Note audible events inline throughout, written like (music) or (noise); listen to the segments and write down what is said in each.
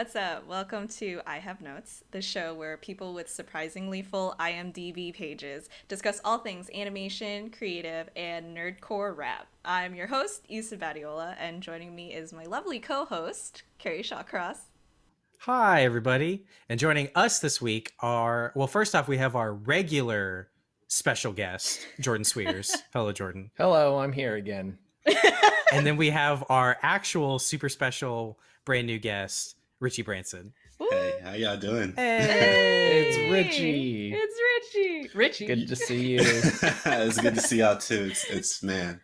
Hey, what's up? Welcome to I Have Notes, the show where people with surprisingly full IMDb pages discuss all things animation, creative, and nerdcore rap. I'm your host, Issa Badiola, and joining me is my lovely co-host, Kerry Shawcross. Hi, everybody. And joining us this week are, well, first off, we have our regular special guest, Jordan Cwierz. (laughs) Hello, Jordan. Hello, I'm here again. and then we have our actual super special brand new guest, Richie Branson. Hey, how y'all doing? Hey, it's Richie. It's Richie. Richie. Good to see you. (laughs) it's good to see y'all too. It's, it's man,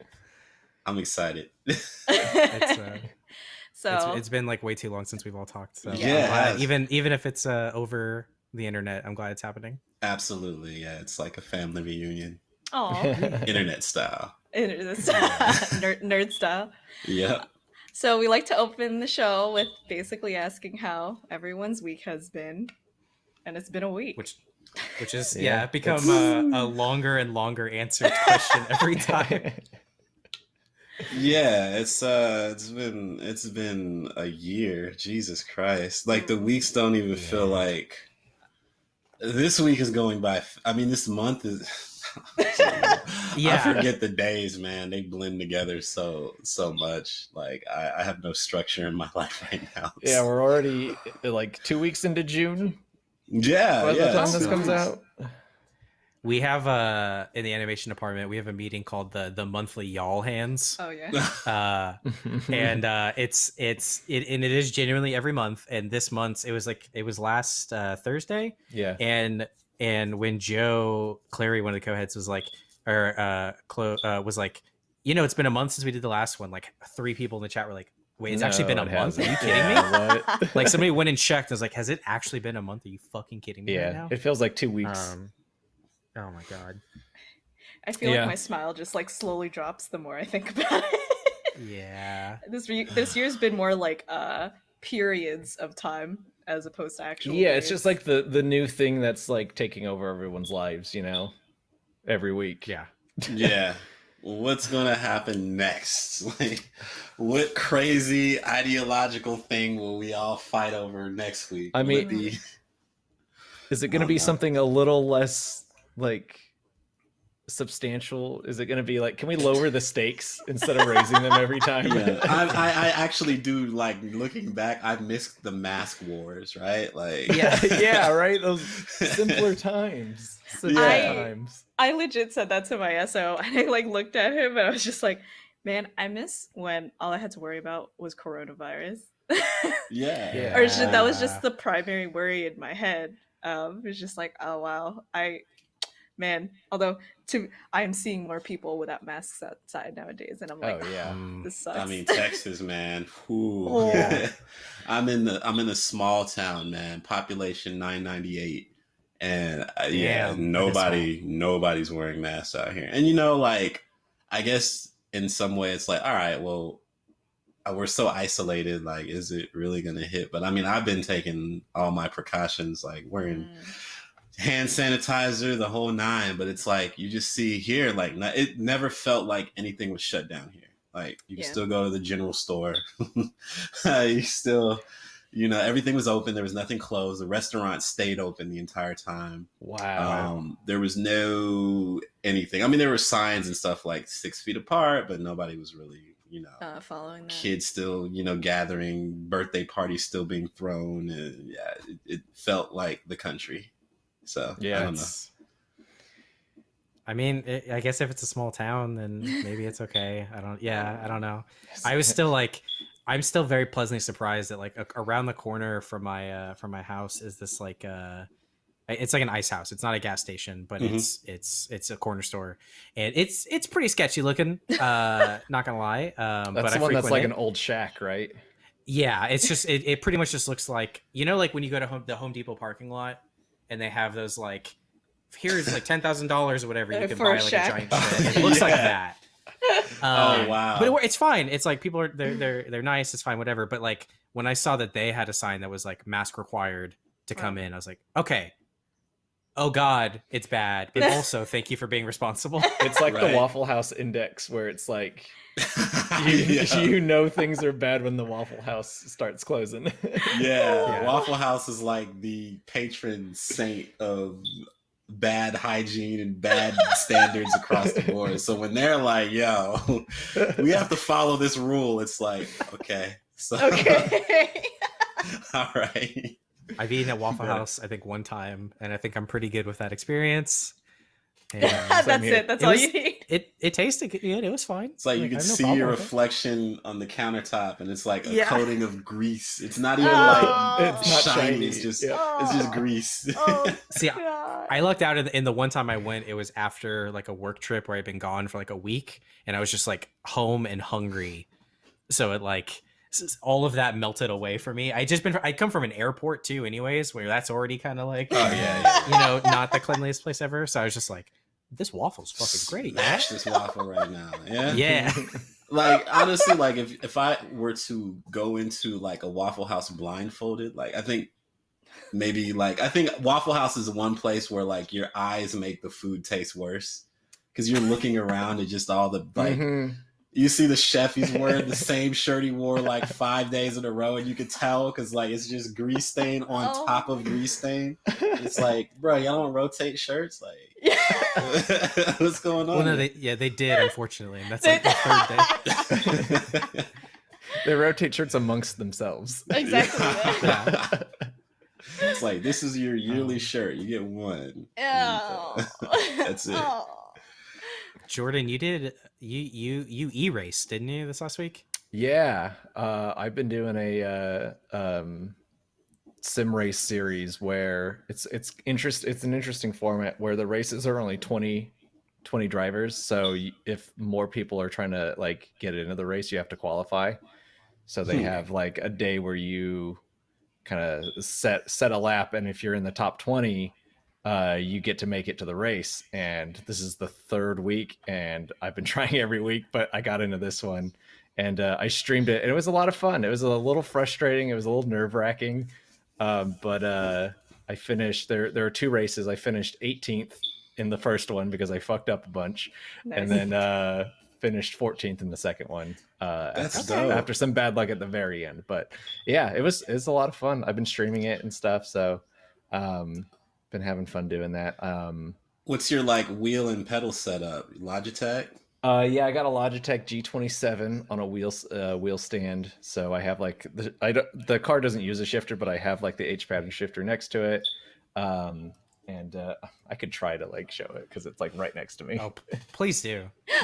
I'm excited. It's, uh, (laughs) so it's, it's been like way too long since we've all talked. So Yeah, I'm glad- it has. even even if it's uh, over the internet, I'm glad it's happening. Absolutely, yeah. It's like a family reunion, Aw. internet style. (laughs) nerd, nerd style. Yep. So we like to open the show with basically asking how everyone's week has been, and it's been a week. Which which is Yeah, yeah, become a, a longer and longer answered question every (laughs) time. Yeah, it's uh, it's been it's been a year. Jesus Christ! Like the weeks don't even feel like. This week is going by. I mean, this month is. (laughs) Yeah. I forget the days, man. They blend together so so much. Like I, I have no structure in my (laughs) life right now. yeah, we're already like two weeks into June yeah, by yeah. the time this two comes weeks. out. We have uh in the animation department, we have a meeting called the the monthly y'all hands. oh yeah. (laughs) Uh and uh it's it's it and it is genuinely every month and this month it was like it was last uh thursday yeah, and and when joe clary one of the co-heads was like or uh, Chlo- uh was like you know it's been a month since we did the last one like three people in the chat were like wait it's actually been a No, it month are you hasn't. kidding me Yeah, what? (laughs) like somebody went and checked and was like has it actually been a month are you fucking kidding me right yeah, now it feels like two weeks. um oh my god I feel Yeah. like my smile just like slowly drops the more I think about it. yeah (laughs) this re- this year's been more like uh periods of time as opposed to actual. yeah, it's just like the the new thing that's like taking over everyone's lives. You know, every week. yeah yeah. (laughs) What's gonna happen next? (laughs) Like, what crazy ideological thing will we all fight over next week? I mean- be- (laughs) Is it going to Oh, be no. something a little less like substantial? Is it going to be like, can we lower the stakes instead of raising them every time? yeah, (laughs) I, I, I actually do like looking back. I missed the mask wars, right? Like, yeah, (laughs) (laughs) yeah, right. Those simpler times. Simpler Yeah. times. I legit said that to my SO, and I like looked at him, and I was just like, "Man, I miss when all I had to worry about was coronavirus." yeah, Yeah. or just, that was just the primary worry in my head. Um, it was just like, oh wow, I, man. Although to, I am seeing more people without masks outside nowadays, and I'm like, Oh yeah. Mm. this sucks. I mean, (laughs) Texas, man. Whew. Oh. (laughs) I'm in the I'm in a small town, man. Population 998, and uh, yeah, Damn, that is nobody nobody's wearing masks out here. And you know, like, I guess in some way, it's like, all right, well, uh, we're so isolated. Like, is it really gonna hit? But I mean, I've been taking all my precautions, like wearing Mm. Hand sanitizer, the whole nine. But it's like you just see here, like it never felt like anything was shut down here. Like you can Yeah. still go to the general store. (laughs) you still, you know, everything was open. There was nothing closed. The restaurant stayed open the entire time. Wow. Um, there was no anything. I mean, there were signs and stuff like six feet apart, but nobody was really, you know. Uh, following that. Kids still, you know, gathering, birthday parties still being thrown. And yeah, it, it felt like the country. So Yeah, I don't know. I mean, it, I guess if it's a small town, then maybe it's okay. I don't. Yeah, I don't know. I was still like, I'm still very pleasantly surprised that like a- around the corner from my uh from my house is this like uh it's like an ice house. It's not a gas station, but Mhm. it's it's it's a corner store, and it's it's pretty sketchy looking. Uh, (laughs) not gonna lie. Um, That's but the I one that's like it. an old shack, right? Yeah, it's just it, it pretty much just looks like you know like when you go to home, the Home Depot parking lot and they have those like here's like ten thousand dollars or whatever you Uh, can buy a like shack. a giant shed. It looks like (laughs) Yeah. that. Oh, Um, wow. But it, it's fine. It's like people are they're they're they're nice. It's fine, whatever. But like when I saw that they had a sign that was like mask required to come in, I was like, okay, oh god, it's bad, but (laughs) also thank you for being responsible. It's like Right. the Waffle House index where it's like (laughs) you, yeah. (laughs) you know things are bad when the Waffle House starts closing. Yeah, Yeah. Waffle House is like the patron saint of bad hygiene and bad standards across the board. So when they're like, "Yo, we have to follow this rule," it's like, okay, so Okay. all right, I've eaten at Waffle (laughs) House, I think, one time, and I think I'm pretty good with that experience. (laughs) And That's here. it. That's It all was- you need. it it tasted good. It was fine. it's like you can I no see your with it. reflection on the countertop, and it's like a Yeah. coating of grease. It's not even Oh. like (laughs) it's not shiny. shiny. It's just Yeah. it's just oh. grease. Oh, See, God. I lucked out in the, in the one time I went. It was after like a work trip where I'd been gone for like a week, and I was just like home and hungry. So it like s- all of that melted away for me. I just been I come from an airport too, anyways, where that's already kind of like oh yeah, yeah. you know not the cleanliest place ever. So I was just like, this waffle's fucking great. Yeah. Smash this waffle right now. (laughs) Yeah. Yeah. (laughs) like honestly like if if i were to go into like a waffle house blindfolded like i think maybe like i think waffle house is one place where like your eyes make the food taste worse because you're looking around at just all the like Mhm. You see the chef he's wearing the (laughs) same shirt he wore like five days in a row and you could tell because like it's just grease stain on Oh. top of grease stain it's (laughs) like bro y'all don't rotate shirts like (laughs) what's going on Well, no, they yeah they did unfortunately, and that's like the third day. they rotate shirts amongst themselves. Exactly. Yeah. it's like this is your yearly Um, shirt. You get one. Ew. That's it. Oh. Jordan, you did you you you e raced didn't you this last week? Yeah, uh, I've been doing a uh, um, sim race series where it's it's interest it's an interesting format where the races are only 20, 20 drivers. So if more people are trying to like get into the race, you have to qualify. So they Hmm. have like a day where you kind of set set a lap, and if you're in the top twenty, uh, you get to make it to the race. And this is the third week, and I've been (laughs) trying every week, but I got into this one, and uh, I streamed it, and it was a lot of fun. It was a little frustrating. It was a little nerve wracking, um, but uh, I finished. There, there are two races. I finished 18th in the first one because I fucked up a bunch, and then uh, finished 14th in the second one. Uh, That's after, dope. after some bad luck at the very end, but yeah, it was it's a lot of fun. I've been streaming it and stuff, so um, been having fun doing that. Um, What's your like wheel and pedal setup? Logitech? uh, yeah, I got a Logitech G27 on a wheel uh, wheel stand, so I have like the I don't, the car doesn't use a shifter, but I have like the H pattern shifter next to it. Um, and uh, I could try to like show it because it's like right next to me. Oh, please do. (laughs)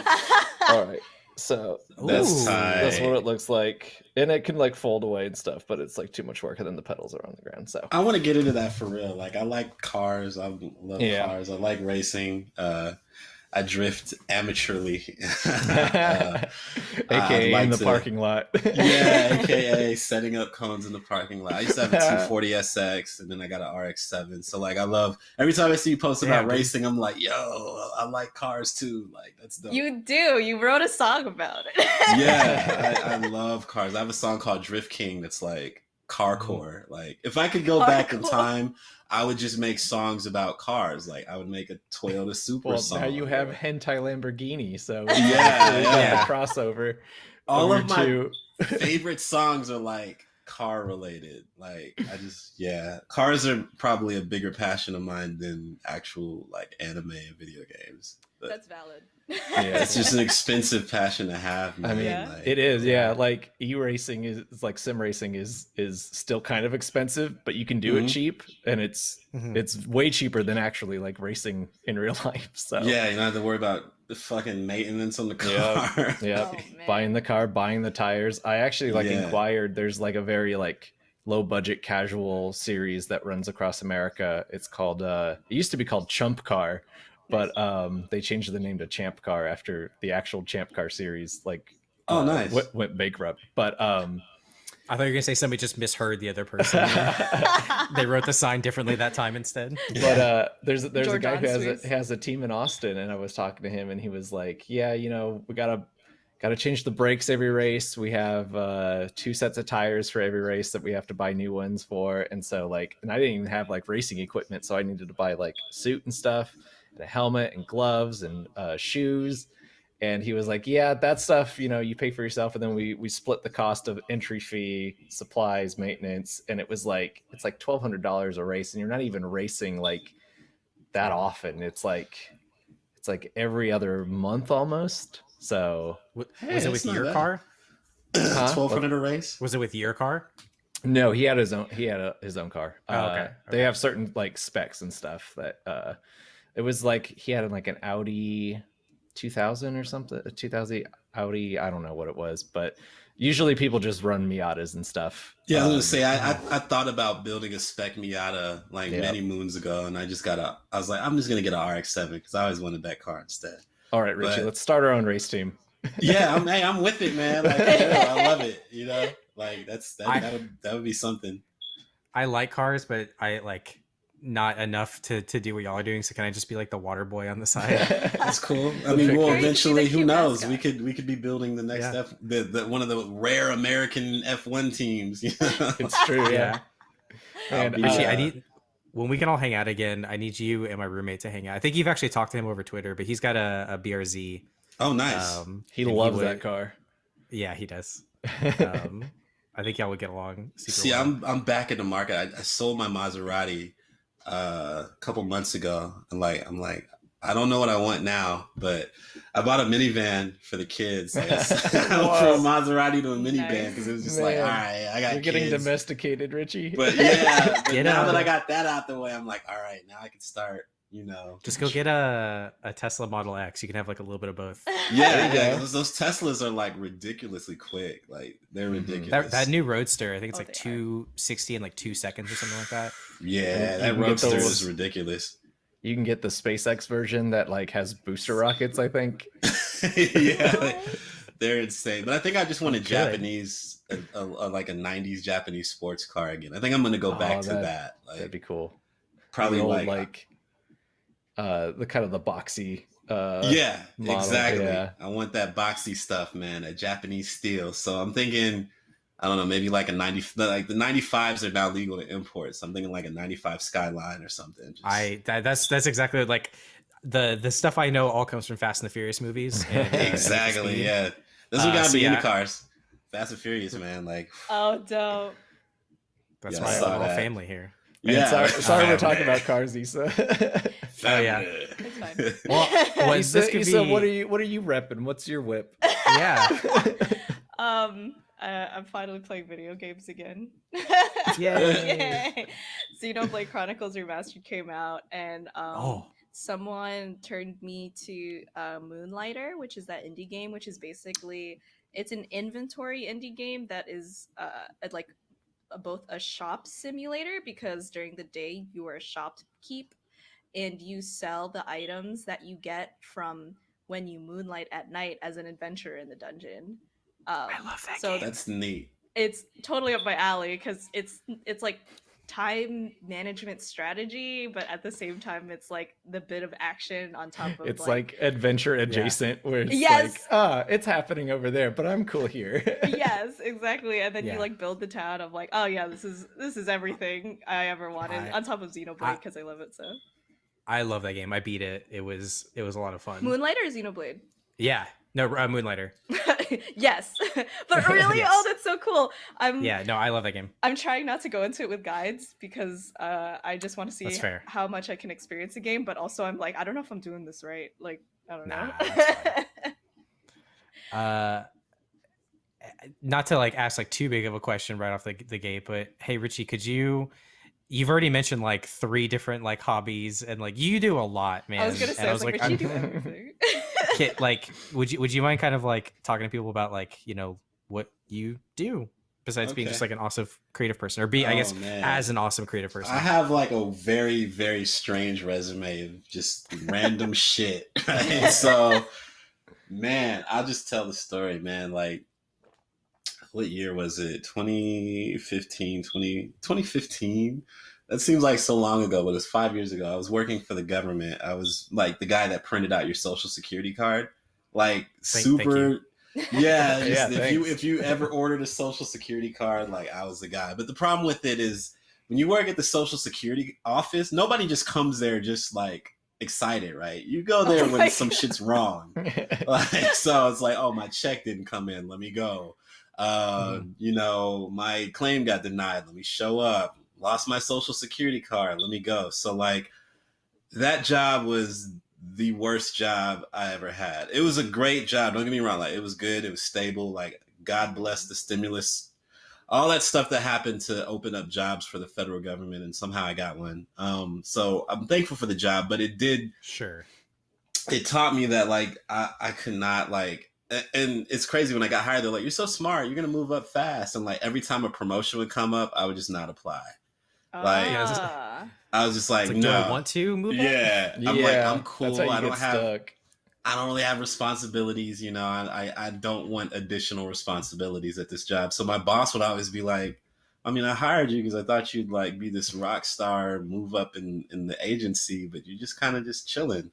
All right, so That's that's what it looks like, and it can like fold away and stuff, but it's like too much work, and then the pedals are on the ground. So I want to get into that for real. Like I like cars. I love Yeah. cars. I like racing. Uh, I drift amateurly. (laughs) Uh, (laughs) aka like in the to- parking lot. (laughs) yeah, aka setting up cones in the parking lot. I used to have a 240 SX, and then I got an RX-7. So like, I love every time I see you post about Damn, dude. racing. I'm like, yo, I like cars too. Like that's dope. You do. You wrote a song about it. yeah, I, I love cars. I have a song called Drift King that's like carcore. Like if I could go back in time, I would just make songs about cars. Like I would make a Toyota Supra well, song. now you have hentai Lamborghini, so (laughs) Yeah, yeah. the crossover. all of my (laughs) favorite songs are like car related. Like I just yeah, cars are probably a bigger passion of mine than actual like anime and video games. But That's valid. Yeah. it's just an (laughs) expensive passion to have. Man. I mean, Yeah. like, it is, yeah. Like e racing is is like sim racing is is still kind of expensive, but you can do Mhm. it cheap, and it's Mhm. it's way cheaper than actually like racing in real (laughs) life. So Yeah, you don't have to worry about the fucking maintenance on the car. Yeah. (laughs) yeah, Oh, buying the car, buying the tires. I actually like Yeah. inquired. There's like a very like low budget casual series that runs across America. It's called uh it used to be called Chump Car, but um they changed the name to Champ Car after the actual Champ Car series like Oh, uh, nice. went, went bankrupt. But um I thought you were gonna say somebody just misheard the other person. (laughs) they wrote the sign differently that time instead. but uh there's there's a George guy who has a, has a team in Austin and I was talking to him and he was like, "Yeah, you know, we got to got to change the brakes every race. We have uh, two sets of tires for every race that we have to buy new ones for. And so, like, and I didn't even have like racing equipment. So I needed to buy like suit and stuff, and a helmet and gloves and uh, shoes. And he was like, "Yeah, that stuff, you know, you pay for yourself." And then we we split the cost of entry fee, supplies, maintenance, and it was like it's like twelve hundred dollars a race, and you're not even racing like that often. It's like it's like every other month almost. So Hey, was it with your bad. car? Huh? Twelve hundred a race. Was it with your car? No, he had his own. He had a, his own car. Oh, Uh, okay, They have certain like specs and stuff that. uh It was like he had like an Audi 2000 or something. A 2000 Audi. I don't know what it was, but usually people just run Miatas and stuff. Yeah, I was Um, gonna say I, I I thought about building a spec Miata like Yeah. many moons ago, and I just got a. I was like, I'm just gonna get an RX-7 because I always wanted that car instead. All right, Richie, but- let's start our own race team. (laughs) Yeah, I'm hey, I'm with it, man. Like, I love it. You know, like that's that I- that would that would be something. I like cars, but I like not enough to to do what y'all are doing. So can I just be like the water boy on the (laughs) side? That's (laughs) cool. I mean, pick- we'll Or you could be the eventually. Who knows? mascot. We could we could be building the next Yeah. F the, the one of the rare American F1 teams. You it's true. Yeah. And, be, Richie, uh, I need when we can all hang out again. I need you and my roommate to hang out. I think you've actually talked to him over Twitter, but he's got a, a BRZ. oh, nice. Um, he and loves would- that car. Yeah, he does. (laughs) Um, I think y'all would get along. Super See, well. I'm I'm back in the market. I, I sold my Maserati uh, a couple months ago, and like I'm like I don't know what I want now, but I bought a minivan for the kids. (laughs) Like, (laughs) I went from a Maserati to a minivan Nice. because it was just like, all right, I got You're getting kids. domesticated, Richie. But (laughs) yeah, but now out. that I got that out the way, I'm like, all right, now I can start. You know, Just go get a, a Tesla Model X. You can have like a little bit of both. (laughs) Yeah, yeah. Those, those Teslas are like ridiculously quick. Like they're Mhm. ridiculous. That, that new Roadster, I think it's Oh, like 260 in like two seconds or something like that. yeah, You that can Roadster those- is ridiculous. You can get the SpaceX version that like has booster rockets. I think. (laughs) yeah, like, they're insane. But I think I just want a Good. Japanese, a, a, a- like a '90s Japanese sports car again. I think I'm gonna go Oh, back to that- that. That'd be cool. probably old, like, like uh the kind of the boxy. Uh, yeah, model, exactly. yeah. I want that boxy stuff, man. A Japanese steel. So I'm thinking. I don't know, maybe like a 90, like the 95s are now legal to import. So I'm thinking like a 95 Skyline or something. Just- I that, that's that's exactly like the the stuff I know all comes from Fast and the Furious movies. (laughs) and, uh, Need for exactly. Speed. Yeah, this Uh, are gotta so be yeah. in the cars. Fast and Furious, man. Like, oh, dope. That's Yeah, I why saw that. family here. And yeah. sorry, (laughs) sorry we're talking about cars, Issa. (laughs) Oh, yeah. It's fine. (laughs) Well, well, Issa, this could Issa, be what are you what are you repping? What's your whip? yeah. um, uh, I'm finally playing video games again. Yay. Yay. Xenoblade Chronicles Remastered came out, and um, Oh, someone turned me to uh, Moonlighter, which is that indie game, which is basically it's an inventory indie game that is uh, like a, both a shop simulator because during the day you are a shopkeep and you sell the items that you get from when you moonlight at night as an adventurer in the dungeon. Um, I love that so game. That's neat. it's totally up my alley because it's it's like time management strategy, but at the same time, it's like the bit of action on top of It's like adventure adjacent, where it's Yes. like, ah, it's happening over there, but I'm cool here. (laughs) yes, exactly. And then Yeah. you like build the town of like, oh yeah, this is this is everything I ever wanted I- on top of Xenoblade I- because I love it so. I love that game. I beat it. It was it was a lot of fun. Moonlight or Xenoblade? yeah. No, uh, Moonlighter. (laughs) yes, (laughs) but (laughs) really, Yes. oh, that's so cool. I'm Yeah. No, I love that game. I'm trying not to go into it with guides because uh, I just want to see fair. how much I can experience a game, but also I'm like, I don't know if I'm doing this right. Like, I don't Nah, know. Uh, not to like ask like too big of a question right off the the gate, but hey, Richie, could you? You've already mentioned like three different like hobbies, and like you do a lot, man. I was gonna say, I was like, Richie, do everything. Kit, like, would you would you mind kind of like talking to people about like you know what you do besides being just like an awesome creative person, or be I Oh, guess man. as an awesome creative person? I have like a very, very strange resume of just random (laughs) shit. Right? So, man, I'll just tell the story, man. Like, what year was it? 2015, 20, 2015? That seems like so long ago, but it was five years ago. I was working for the government. I was like the guy that printed out your social security card. Like, Thank- thank super. you. (laughs) Yeah, just Yeah, if you if you ever ordered a social security card, like I was the guy. But the problem with it is when you work at the social security office, nobody just comes there just like excited, right? You go there Oh my when some God. (laughs) shit's wrong. (laughs) like so it's like oh my check didn't come in let me go uh Mhm. you know my claim got denied let me show up lost my social security card let me go so like that job was the worst job i ever had it was a great job don't get me wrong like it was good it was stable like god bless the stimulus all that stuff that happened to open up jobs for the federal government and somehow i got one um so i'm thankful for the job but it did Sure. it taught me that like I, I could not like and it's crazy when I got hired, they're like, You're so smart, you're gonna move up fast. And like every time a promotion would come up, I would just not apply. Like- Yeah, it's- Ah. I was just like, It's like, no. do I want to move? up? yeah. I'm like, I'm cool. That's how you I don't have stuck. I don't really have responsibilities, you know. I, I I don't want additional responsibilities at this job. So my boss would always be like, I mean, I hired you because I thought you'd like be this rock star, move up in in the agency, but you're just kind of just chilling.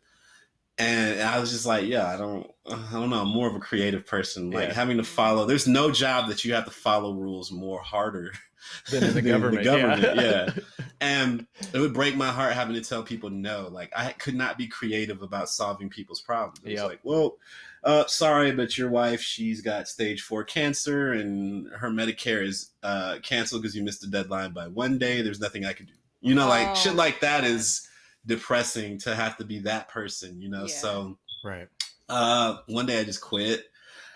And I was just like, yeah, I don't, I don't know. I'm more of a creative person. Like Yeah. having to follow. There's no job that you have to follow rules more harder (laughs) Then in the (laughs) government, government, yeah. yeah. (laughs) and it would break my heart having to tell people no. Like I could not be creative about solving people's problems. It was Yep. like, well, uh, sorry, but your wife, she's got stage four cancer, and her Medicare is uh, canceled because you missed the deadline by one day. There's nothing I can do. You know, like Oh, shit like that God. is depressing to have to be that person. You know, Yeah. so Right. uh, one day I just quit.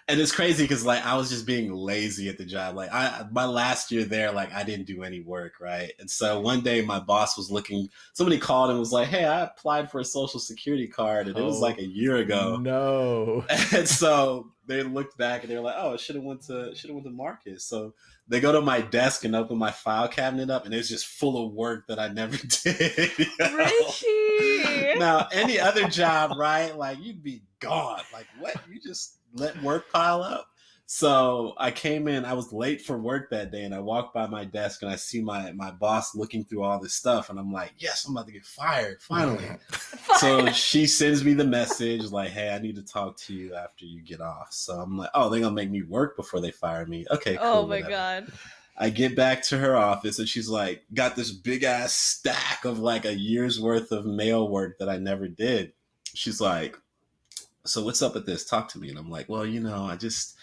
And it's crazy because like I was just being lazy at the job. Like I my last year there, like I didn't do any work, right? And so one day my boss was looking somebody called and was like, Hey, I applied for a social security card and it was Oh, like a oh, year ago. No. (laughs) And so they looked back and they were like, "Oh, should have went to should have went to Marcus." So they go to my desk and open my file cabinet up, and it's just full of work that I never (laughs) did. you know? Richie. now, any other job, right? Like you'd be gone. Like what? You just let work pile up. So I came in. I was late for work that day, and I walked by my desk and I see my my boss looking through all this stuff, and I'm like, "Yes, I'm about to get fired finally." (laughs) so she sends me the message like, "Hey, I need to talk to you after you get off." So I'm like, "Oh, they're gonna make me work before they fire me." Okay, oh cool. oh my whatever. god. I get back to her office and she's like, got this big ass stack of like a year's worth of mail work that I never did. She's like, so what's up with this? Talk to me. And I'm like, well, you know, I just,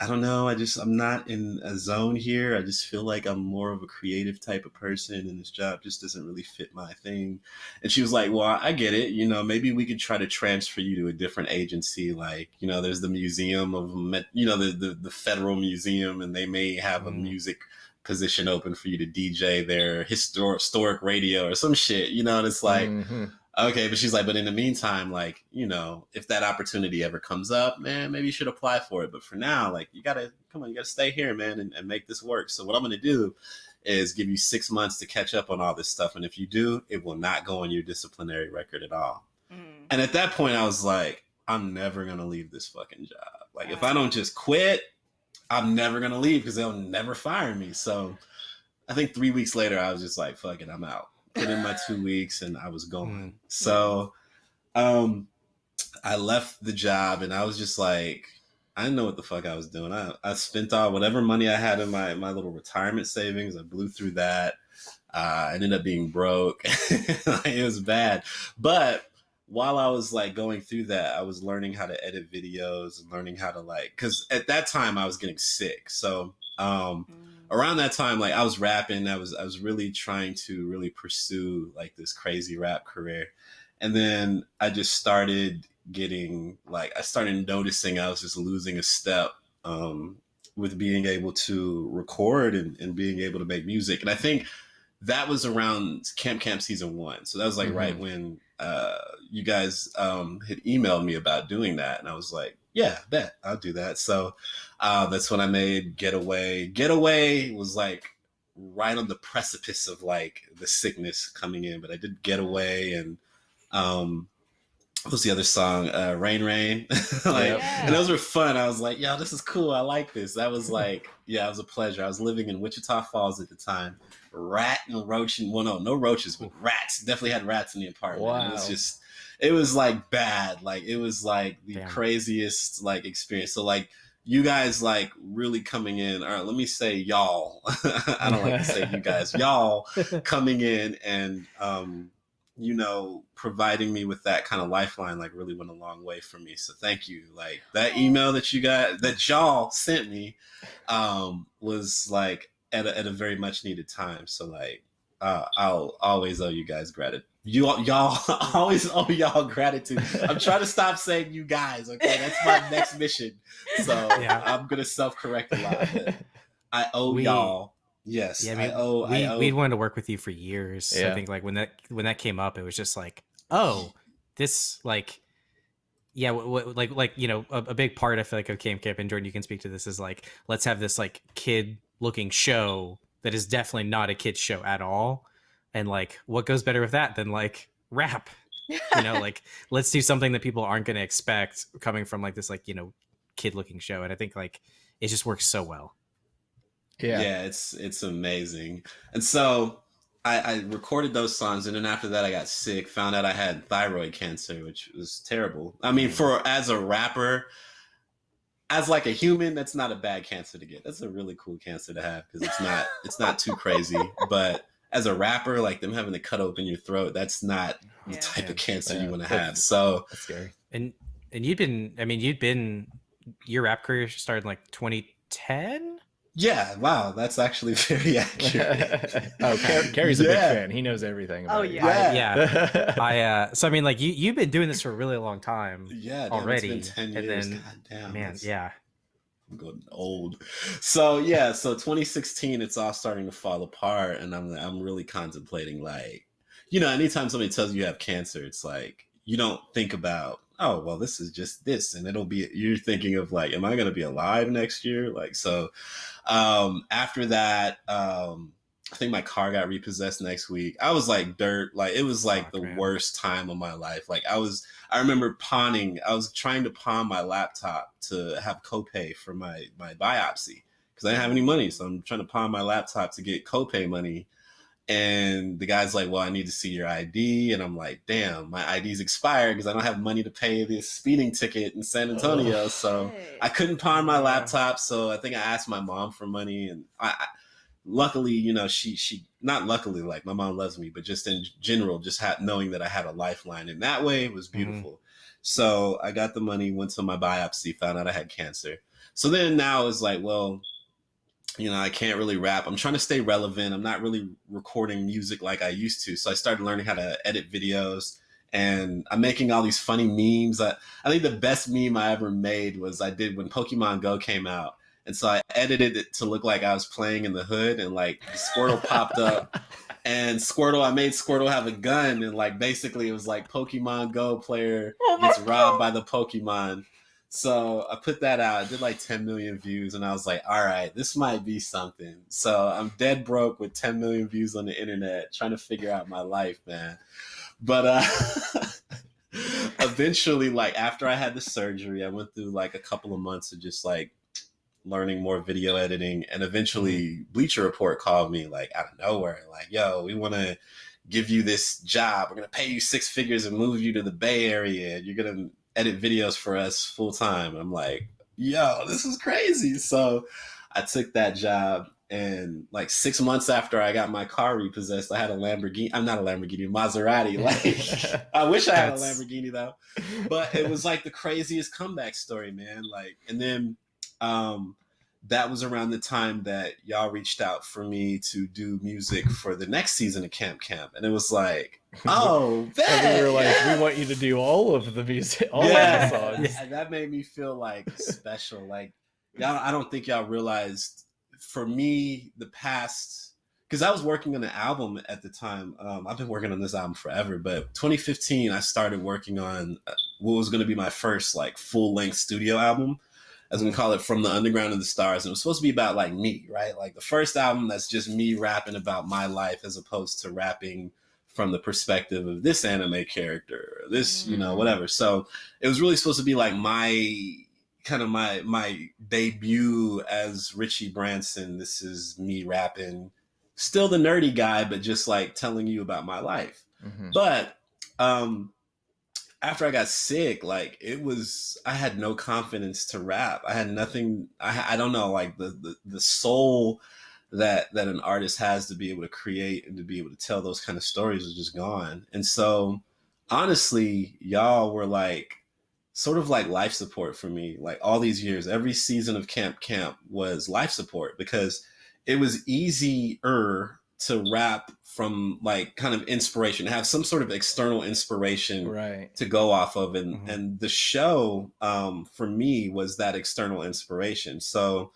I don't know. I just, I'm not in a zone here. I just feel like I'm more of a creative type of person and this job just doesn't really fit my thing. And she was like, well, I get it. You know, maybe we could try to transfer you to a different agency. Like, you know, there's the museum of, you know, the, the, the federal museum and they may have a Mm. music position open for you to DJ their historic, historic radio or some shit, you know, and it's like, Mhm. Okay, but she's like, but in the meantime, like, you know, if that opportunity ever comes up, man, maybe you should apply for it. But for now, like, you gotta come on, you gotta stay here, man, and, and make this work. So what I'm gonna do is give you six months to catch up on all this stuff. And if you do, it will not go on your disciplinary record at all. Mm. And at that point, I was like, I'm never gonna leave this fucking job. Like, if I don't just quit, I'm never gonna leave because they'll never fire me. So I think three weeks later, I was just like, fuck it, I'm out. Put in my two weeks and I was going. So um I left the job and I was just like, I didn't know what the fuck I was doing. I, I spent all whatever money I had in my, my little retirement savings. I blew through that. Uh, I ended up being broke. (laughs) it was bad. But while I was like going through that, I was learning how to edit videos and learning how to like, cause at that time I was getting sick. So, um, Mm. Around that time, like I was rapping, I was, I was really trying to really pursue like this crazy rap career. And then I just started getting like, I started noticing I was just losing a step, um, with being able to record and, and being able to make music. And I think that was around Camp Camp season one. So that was like Mhm. right when uh, you guys um, had emailed me about doing that. And I was like, yeah, bet I'll do that. So uh, that's when I made Getaway. Getaway was like right on the precipice of like the sickness coming in, but I did Getaway and um, what was the other song? Uh, Rain Rain. (laughs) like, Yeah. and those were fun. I was like, yo, this is cool. I like this. That was (laughs) like, yeah, it was a pleasure. I was living in Wichita Falls at the time. Rat and roach and well, no, no roaches, but rats. Definitely had rats in the apartment. Wow. It was just, it was like bad. Like it was like the Damn. craziest like experience. So like you guys like really coming in, All right, let me say y'all. (laughs) I don't like to say you guys, (laughs) y'all (laughs) coming in and um, you know, providing me with that kind of lifeline like really went a long way for me. So thank you. Like that email that you got that y'all sent me um was like at a, at a very much needed time. So like uh, I'll always owe you guys gratitude. You y'all (laughs) always owe y'all gratitude. I'm trying to stop saying you guys. Okay, that's my next mission. So yeah. I'm gonna self correct a lot. I owe we, y'all. Yes, yeah, I, mean, I owe. We I owe. we wanted to work with you for years. Yeah. I think like when that when that came up, it was just like, oh, this like yeah, w- w- like like you know, a, a, big part I feel like of Camp Camp and Jordan, you can speak to this is like let's have this like kid looking show that is definitely not a kid's show at all. And like, what goes better with that than like rap? you know, (laughs) like let's do something that people aren't going to expect coming from like this like you know kid looking show. And I think like it just works so well. Yeah, yeah, it's it's amazing. And so I, I recorded those songs, and then after that, I got sick. Found out I had thyroid cancer, which was terrible. I mean, mm. for as a rapper, as like a human, that's not a bad cancer to get. That's a really cool cancer to have because it's not it's not too crazy. (laughs) But as a rapper, like them having to cut open your throat, that's not the yeah, type of cancer yeah, you want to have. So that's scary. And and you'd been, I mean, you'd been your rap career started in like 2010. Yeah, wow, that's actually (laughs) very accurate. (laughs) oh, Car- Kerry's a yeah. big fan. He knows everything. oh yeah, I, yeah. (laughs) I uh, so I mean, like you you've been doing this for a really long time. Yeah, already. ten years. And then, damn, man, yeah. I'm getting old. So yeah, so 2016, it's all starting to fall apart, and I'm I'm really contemplating like, you know, anytime somebody tells you you have cancer, it's like you don't think about oh well this is just this and it'll be you're thinking of like am i going to be alive next year like so um after that um i think my car got repossessed next week i was like dirt like it was like oh, the man. worst time of my life like i was i remember pawning i was trying to pawn my laptop to have copay for my my biopsy because i didn't have any money so i'm trying to pawn my laptop to get copay money and the guy's like, Well, I need to see your ID. And I'm like, Damn, my ID's expired because I don't have money to pay this speeding ticket in San Antonio. Oh, so I couldn't pawn my laptop. So I think I asked my mom for money. And I, I, luckily, you know, she, she, not luckily, like my mom loves me, but just in general, just had, knowing that I had a lifeline in that way was mm-hmm. beautiful. Mm-hmm. So I got the money, went to my biopsy, found out I had cancer. So then now it's like, well, you know, I can't really rap. I'm trying to stay relevant. I'm not really recording music like I used to. So I started learning how to edit videos and I'm making all these funny memes. I, I think the best meme I ever made was I did when Pokemon Go came out. And so I edited it to look like I was playing in the hood and like Squirtle popped up. (laughs) And Squirtle, I made Squirtle have a gun. And like basically it was like Pokemon Go player oh gets robbed by the Pokemon. So I put that out. I did like 10 million views, and I was like, all right, this might be something. So I'm dead broke with 10 million views on the internet, trying to figure out my life, man. But uh (laughs) eventually, like after I had the surgery, I went through like a couple of months of just like learning more video editing. And eventually mm-hmm. Bleacher Report called me like out of nowhere, like, yo, we want to give you this job. We're gonna pay you six figures and move you to the Bay Area. And you're gonna edit videos for us full time. I'm like, yo, this is crazy. So I took that job and like six months after I got my car repossessed, I had a Lamborghini. I'm not a Lamborghini, Maserati. (laughs) Like I wish I had a Lamborghini though. But it was like the craziest comeback story, man. Like and then um that was around the time that y'all reached out for me to do music for the next season of Camp Camp. And it was like, (laughs) oh, and we were like, yeah. we want you to do all of the music, all yeah. of the songs. And that made me feel like special. Like, y'all, I don't think y'all realized for me, the past, because I was working on an album at the time. Um, I've been working on this album forever, but 2015, I started working on uh, what was going to be my first like full length studio album as we call it, from the underground to the stars. And it was supposed to be about like me, right? Like the first album that's just me rapping about my life as opposed to rapping from the perspective of this anime character, this, you know, mm. whatever. So it was really supposed to be like my kind of my my debut as Richie Branson. This is me rapping, still the nerdy guy, but just like telling you about my life. Mm-hmm. But um after I got sick, like it was, I had no confidence to rap. I had nothing. I, I don't know, like the, the the soul that that an artist has to be able to create and to be able to tell those kind of stories was just gone. And so, honestly, y'all were like sort of like life support for me. Like all these years, every season of Camp Camp was life support because it was easier to rap from like kind of inspiration, have some sort of external inspiration right to go off of. And Mhm. and the show um for me was that external inspiration. So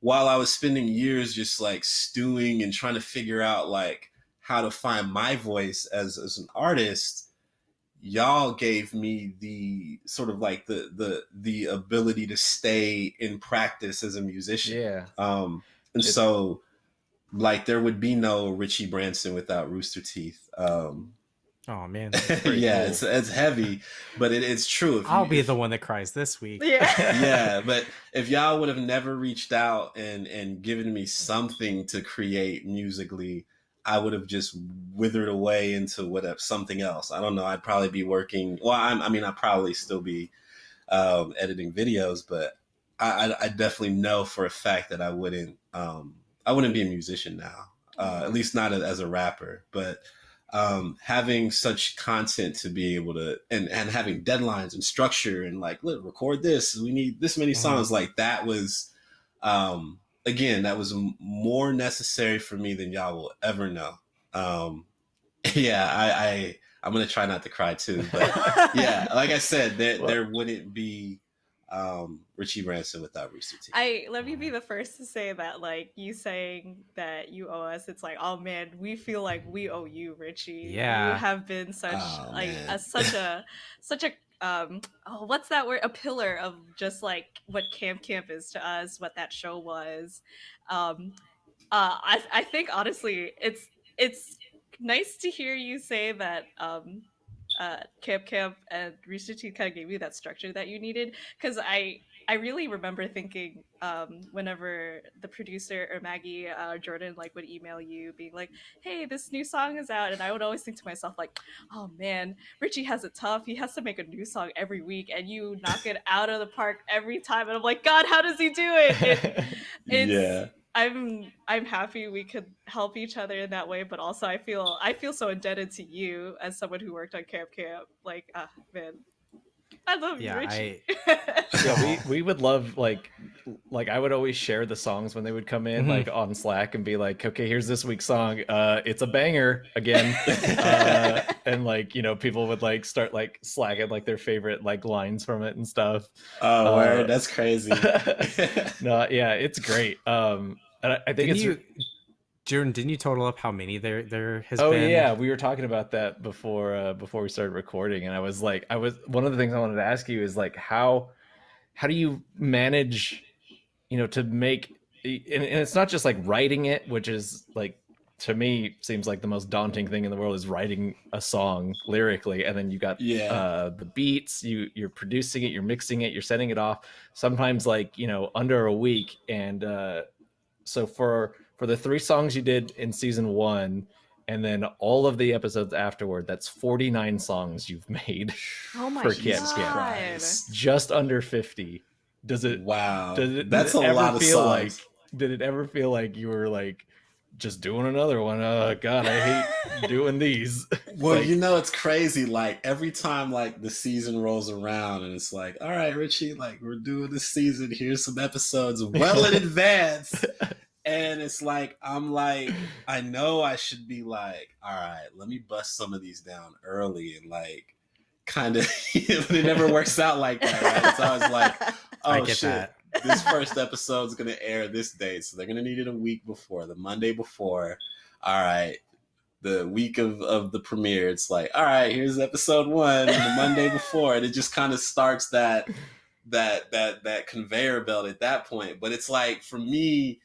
while I was spending years just like stewing and trying to figure out like how to find my voice as as an artist, y'all gave me the sort of like the the the ability to stay in practice as a musician. yeah Um, and It- so, like, there would be no Richie Branson without Rooster Teeth. Um, Oh man. (laughs) yeah, cool. it's it's heavy, but it, it's true. If I'll you- be if- the one that cries this week. Yeah. (laughs) yeah, (laughs) but if y'all would have never reached out and and given me something to create musically, I would have just withered away into whatever something else. I don't know. I'd probably be working. Well, I'm, I mean, I'd probably still be um, editing videos, but I, I, I definitely know for a fact that I wouldn't. Um, I wouldn't be a musician now. Uh, at least not as a rapper, but um, having such content to be able to and and having deadlines and structure and like look record this we need this many Mhm. songs like that was um again that was more necessary for me than y'all will ever know um (laughs) yeah i i i'm gonna try not to cry too but (laughs) yeah like i said there Well- there wouldn't be um richie branson without rooster teeth I let me be the first to say that like you saying that you owe us, it's like, oh man, we feel like we owe you, Richie. Yeah. You have been such Oh, like man. a, such a (laughs) such a um oh what's that word? A pillar of just like what Camp Camp is to us, what that show was. Um uh I I think honestly it's it's nice to hear you say that um uh, Camp Camp and Rooster Teeth kind of gave you that structure that you needed. Because I I really remember thinking um, whenever the producer or Maggie uh, Jordan like would email you being like, "Hey, this new song is out," and I would always think to myself like, "Oh man, Richie has it tough. He has to make a new song every week, and you knock it out of the park every time." And I'm like, God, how does he do it? it (laughs) it's, yeah I'm I'm happy we could help each other in that way, but also I feel I feel so indebted to you as someone who worked on Camp Camp. Like, ah, man, I love Yeah, you, Richie. (laughs) yeah we, we would love like like i would always share the songs when they would come in Mhm. like on slack and be like okay here's this week's song. Uh it's a banger again. (laughs) Uh, and like you know people would like start like slacking like their favorite like lines from it and stuff. Oh uh, word that's crazy. (laughs) No yeah it's great. Um and i, I think Didn't it's you, Jordan? Didn't you total up how many there there has oh been? yeah we were talking about that before uh before we started recording and i was like i was one of the things i wanted to ask you is like how how do you manage you know to make and, and it's not just like writing it which is like to me seems like the most daunting thing in the world is writing a song lyrically and then you got yeah uh the beats you you're producing it you're mixing it you're sending it off sometimes like you know under a week and uh so for for the three songs you did in season one and then all of the episodes afterward that's 49 songs you've made oh my For god! kids, yeah. Just under 50 does it wow does it that's did a it ever lot of feel songs like did it ever feel like you were like just doing another one uh god i hate (laughs) doing these (laughs) Well, Like- you know it's crazy. Like every time like the season rolls around and it's like, all right, Richie, like we're doing this season. Here's some episodes well in (laughs) advance. And it's like I'm like, I know I should be like, all right, let me bust some of these down early and like kind of (laughs) but it never works out like that, right? It's always like, (laughs) oh shit. that. this first episode is gonna air this date, so they're gonna need it a week before, the Monday before. All right, the week of of the premiere, it's like, all right, here's episode one, and the Monday before, and it just kind of starts that that that that conveyor belt at that point. But it's like for me,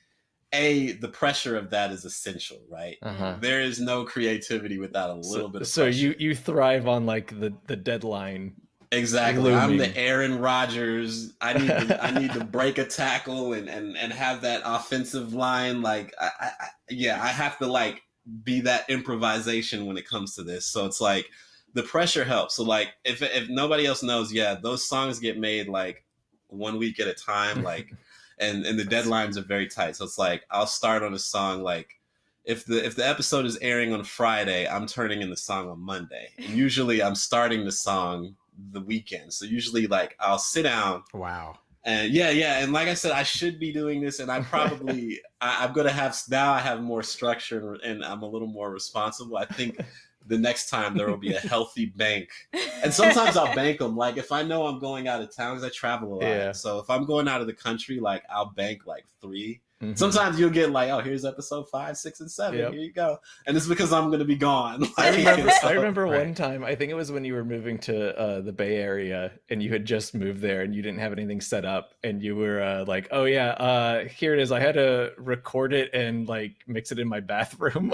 a the pressure of that is essential, right? uh-huh There is no creativity without a little so, bit of so pressure. you you thrive on like the the deadline Exactly. I'm the Aaron Rodgers. I need to, I (laughs) need to break a tackle and, and, and have that offensive line. Like, I, I, I- yeah, I have to like be that improvisation when it comes to this. So it's like the pressure helps. So like if if nobody else knows, yeah, those songs get made like one week at a time, like (laughs) and and the deadlines are very tight. So it's like I'll start on a song like if the if the episode is airing on Friday, I'm turning in the song on Monday. And usually I'm starting the song the weekend. So usually like I'll sit down. Wow. And yeah, yeah, and like I said, I should be doing this, and I (laughs) probably I, I'm gonna have now. I have more structure, and I'm a little more responsible. I think the next time there will be a healthy bank. And sometimes I'll bank them. Like if I know I'm going out of town, because I travel a lot. Yeah. So if I'm going out of the country, like I'll bank like three. Mhm. Sometimes you'll get like, oh, here's episode five, six, and seven. Yep. Here you go. And it's because I'm gonna be gone. (laughs) I remember, so- I remember Right. one time, I think it was when you were moving to uh, the Bay Area and you had just moved there and you didn't have anything set up and you were uh, like, oh yeah, uh, here it is. I had to record it and like mix it in my (laughs) bathroom.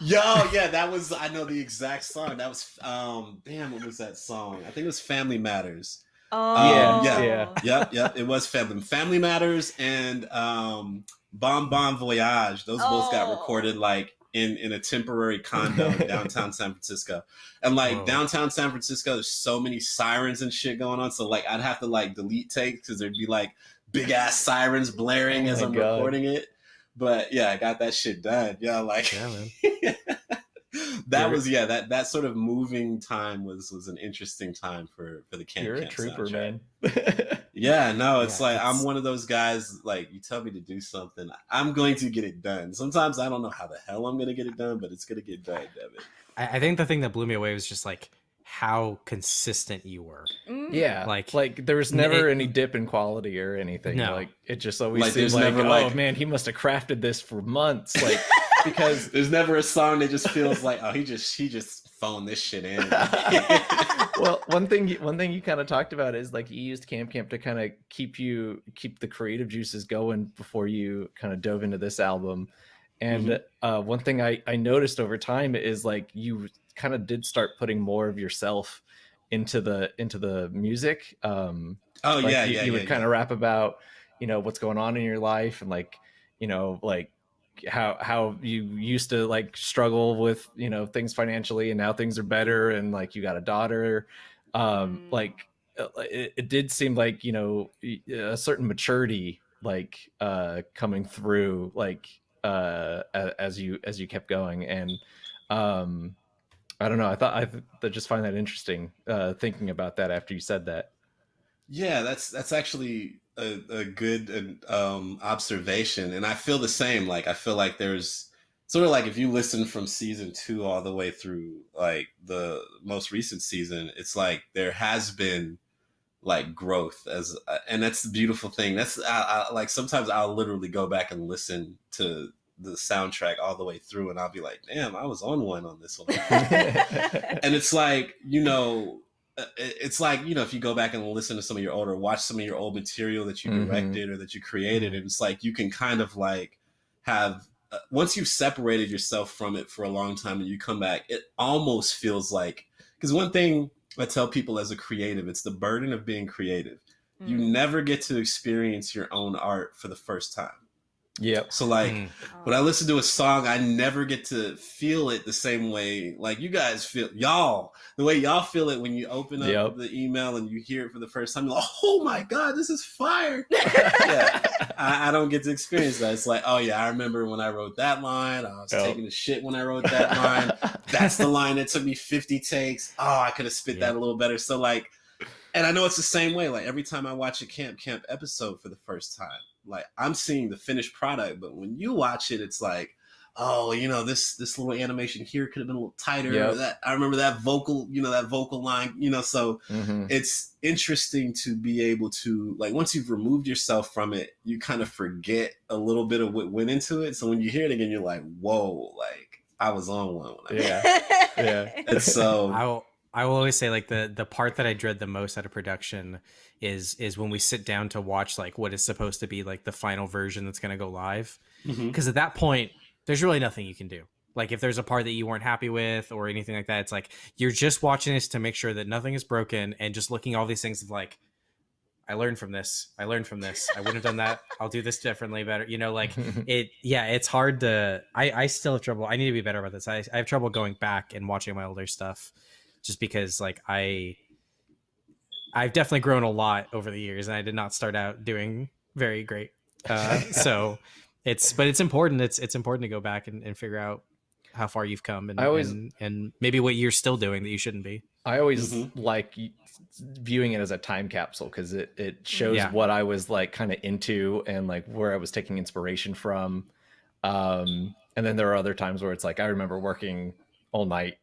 Yo, yeah, that was I know the exact song. That was um damn, what was that song? I think it was Family Matters. Oh, yeah, yeah. Yep, yep, it was Family Family Matters and um Bon Bon Voyage. Those both got Oh. recorded like in in a temporary condo in (laughs) downtown San Francisco. And like Whoa. downtown San Francisco, there's so many sirens and shit going on. So like I'd have to like delete takes because there'd be like big ass sirens blaring Oh as I'm God. recording it. But yeah, I got that shit done. Yeah, like Yeah, man. (laughs) that You're- was yeah that that sort of moving time was was an interesting time for for the camp You're a trooper, soundtrack. man. (laughs) yeah no it's Yeah, like it's- i'm one of those guys like you tell me to do something i'm going to get it done sometimes i don't know how the hell i'm going to get it done but it's going to get done Devin. I, I think the thing that blew me away was just like how consistent you were. Mm. yeah, Like- like like there was never it- any dip in quality or anything. No. Like it just always Like, seemed like, never, oh like- man, he must have crafted this for months. Like (laughs) because there's never a song that just feels like oh he just he just phoned this shit in (laughs) well, one thing you- one thing you kind of talked about is like you used Camp Camp to kind of keep you keep the creative juices going before you kind of dove into this album. And Mm-hmm. uh, one thing I I noticed over time is like you kind of did start putting more of yourself into the into the music. Um, oh like yeah you, yeah you yeah, would kind of rap about you know what's going on in your life and like you know like how how you used to like struggle with you know things financially and now things are better and like you got a daughter. Um Mm. like uh, it, it did seem like you know y- a certain maturity like uh coming through like uh as you as you kept going. And um i don't know i thought i I just find that interesting uh thinking about that after you said that. Yeah, that's that's actually a, a good um, observation, and I feel the same. Like I feel like there's sort of like if you listen from season two all the way through like the most recent season, it's like there has been like growth as, uh, and that's the beautiful thing. That's I, I, like sometimes I'll literally go back and listen to the soundtrack all the way through, and I'll be like, damn, I was on one on this one (laughs) (laughs) and it's like you know it's like you know if you go back and listen to some of your older watch some of your old material that you Mhm. directed or that you created and it's like you can kind of like have uh, once you've separated yourself from it for a long time and you come back it almost feels like because one thing i tell people as a creative it's the burden of being creative you Mm. never get to experience your own art for the first time yep so like Mm. when I listen to a song, I never get to feel it the same way like you guys feel y'all the way y'all feel it when you open up Yep. the email and you hear it for the first time. You're like, oh my god, this is fire! (laughs) yeah, I, I don't get to experience that. It's like, oh yeah, I remember when I wrote that line. I was Yep. taking the shit when I wrote that line. That's the line that took me 50 takes. Oh, I could have spit that a little better. So like, and I know it's the same way. Like every time I watch a Camp Camp episode for the first time, like I'm seeing the finished product. But when you watch it, it's like, oh, you know, this this little animation here could have been a little tighter. Yep. That I remember that vocal, you know, that vocal line, you know. So Mhm. it's interesting to be able to like once you've removed yourself from it, you kind of forget a little bit of what went into it. So when you hear it again, you're like, whoa, like I was on one. When I Yeah. (laughs) Yeah. And so (laughs) I will I will always say like the the part that I dread the most out of production is is when we sit down to watch like what is supposed to be like the final version that's going to go live mm-hmm. because at that point there's really nothing you can do. Like if there's a part that you weren't happy with or anything like that, it's like you're just watching this to make sure that nothing is broken and just looking at all these things of like I learned from this. I learned from this. I wouldn't have done that. (laughs) I'll do this differently better. You know, like (laughs) it yeah it's hard to i i still have trouble i need to be better about this i, I have trouble going back and watching my older stuff just because like I I've definitely grown a lot over the years and I did not start out doing very great. Uh, (laughs) so it's but it's important it's it's important to go back and, and figure out how far you've come and, I always- and and maybe what you're still doing that you shouldn't be. I always Mhm. like viewing it as a time capsule because it it shows Yeah. what I was like kind of into and like where I was taking inspiration from. Um, and then there are other times where it's like I remember working all night,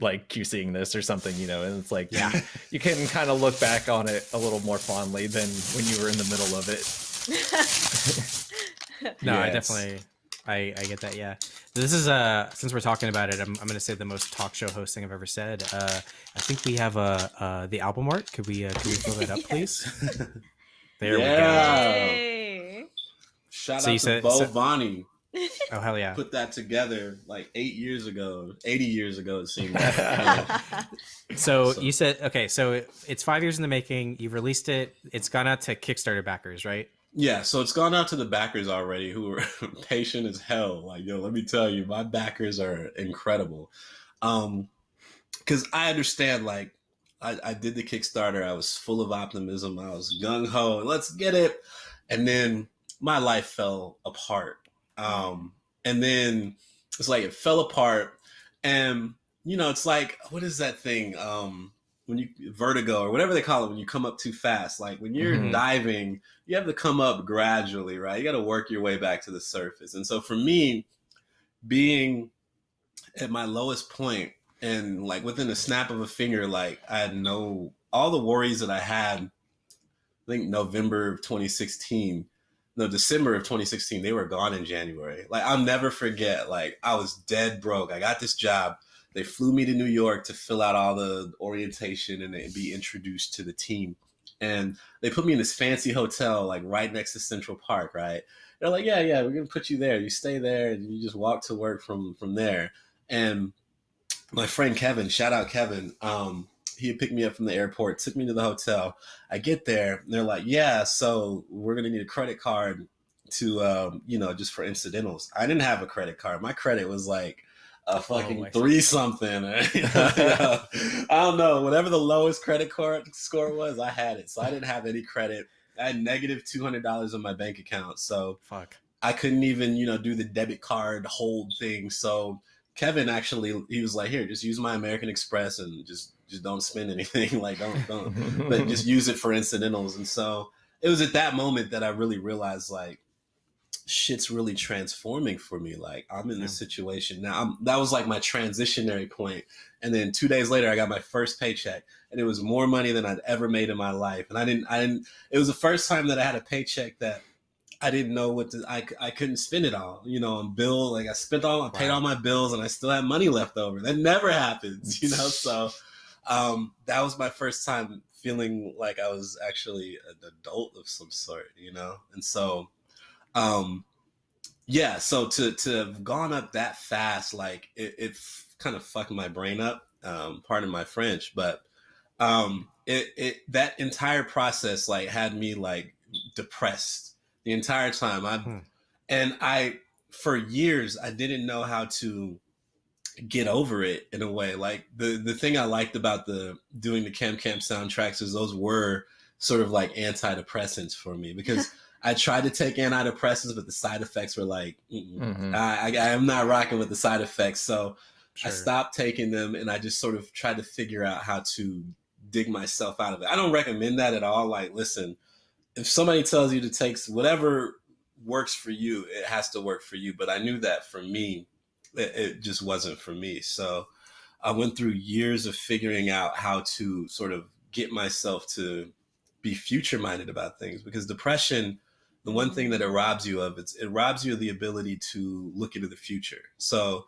like QCing this or something, you know, and it's like Yeah. you, you can kind of look back on it a little more fondly than when you were in the middle of it. (laughs) No, I definitely I, I get that. Yeah, this is uh since we're talking about it, I'm, I'm gonna say the most talk show hosting I've ever said. Uh, I think we have uh, uh the album art. Could we uh, could we fill that up, (laughs) please? (laughs) There Yeah. Yay. Shout So you out to said- Bo so- Bonnie. We go. Oh hell yeah! Put that together like eight years ago, eighty years ago. It seems. like. (laughs) So, So- you said okay. So it, it's five years in the making. You've released it. It's gone out to Kickstarter backers, right? yeah, so it's gone out to the backers already, who are (laughs) patient as hell. Like, yo, let me tell you, my backers are incredible. Um, because I understand, like, I, I did the Kickstarter. I was full of optimism. I was gung ho. Let's get it. And then my life fell apart. Um, and then it's like it fell apart. And you know, it's like what is that thing? Um, when you vertigo or whatever they call it when you come up too fast. Like when you're Mhm. diving, you have to come up gradually, right? You got to work your way back to the surface. And so for me, being at my lowest point and like within a snap of a finger, like I had no all the worries that I had. I think November of 2016, no December of 2016, they were gone in January. Like I'll never forget. Like I was dead broke. I got this job. They flew me to New York to fill out all the orientation and be introduced to the team. And they put me in this fancy hotel, like right next to Central Park, right? They're like, yeah, yeah, we're gonna put you there. You stay there, and you just walk to work from from there. And my friend Kevin, shout out Kevin, um, he picked me up from the airport, took me to the hotel. I get there, and they're like, yeah, so we're gonna need a credit card to, um, you know, just for incidentals. I didn't have a credit card. My credit was like a fucking I see. three something. (laughs) (laughs) I don't know. Whatever the lowest credit card score was, I had it. So I didn't have any credit. I had negative two hundred dollars on my bank account. So Fuck. I couldn't even, you know, do the debit card hold thing. So Kevin actually he was like, here, just use my American Express and just just don't spend anything. (laughs) like don't don't but just (laughs) use it for incidentals. And so it was at that moment that I really realized like shit's really transforming for me. Like I'm in this situation now. I'm, that was like my transitionary point. And then two days later, I got my first paycheck, and it was more money than I'd ever made in my life. And I didn't, I didn't. It was the first time that I had a paycheck that I didn't know what to. I, I couldn't spend it all. You know, on bill like I spent all, I paid Wow. all my bills, and I still had money left over. That never happens. (laughs) You know, so um, that was my first time feeling like I was actually an adult of some sort. You know, and so um yeah so to to have gone up that fast like it, it f- kind of fucked my brain up um pardon my french but um it it that entire process like had me like depressed the entire time i Hmm. and i for years i didn't know how to get over it in a way like the the thing i liked about the doing the camp camp soundtracks is those were sort of like antidepressants for me because (laughs) I tried to take antidepressants, but the side effects were like, mm-mm. Mhm. I, I, I'm not rocking with the side effects. So I stopped taking them and I just sort of tried to figure out how to dig myself out of it. I don't recommend that at all. Like, listen, if somebody tells you to take whatever works for you, it has to work for you. But I knew that for me, it, it just wasn't for me. So I went through years of figuring out how to sort of get myself to be future minded about things because depression the one thing that it robs you of it's it robs you of the ability to look into the future. So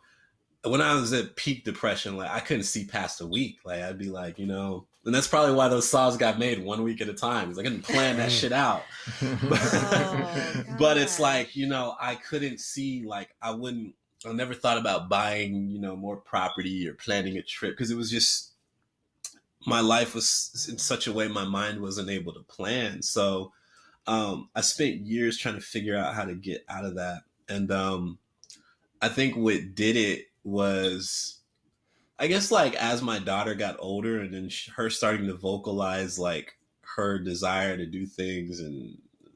when i was at peak depression like i couldn't see past a week. Like i'd be like you know and that's probably why those songs got made one week at a time because i couldn't plan that shit (laughs) out. (laughs) Oh, (laughs) but it's like you know i couldn't see like i wouldn't i never thought about buying you know more property or planning a trip because it was just my life was in such a way my mind wasn't able to plan so um i spent years trying to figure out how to get out of that and um i think what did it was I guess like as my daughter got older and then her starting to vocalize like her desire to do things and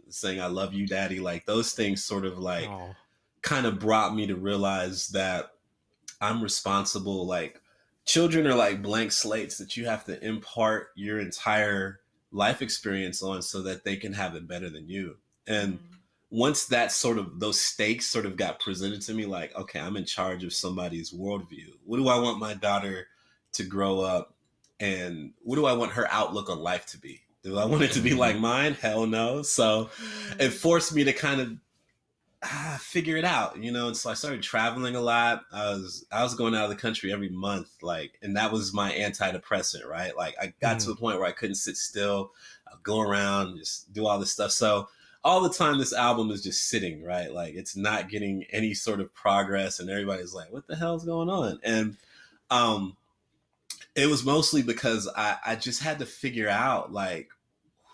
saying I love you daddy like those things sort of like Oh. Kind of brought me to realize that I'm responsible like children are like blank slates that you have to impart your entire life experience on so that they can have it better than you. And mm-hmm. once that sort of those stakes sort of got presented to me, like, okay, I'm in charge of somebody's worldview. What do I want my daughter to grow up and what do I want her outlook on life to be? Do I want it to be mm-hmm. like mine? Hell no. So it mm-hmm. forced me to kind of ah, (sighs) figure it out, you know. And so I started traveling a lot. I was I was going out of the country every month, like, and that was my antidepressant, right? Like I got to Mm. a point where I couldn't sit still. I'd go around, just do all this stuff. So all the time, this album is just sitting, right? Like it's not getting any sort of progress, and everybody's like, "What the hell's going on?" And um, it was mostly because I I just had to figure out like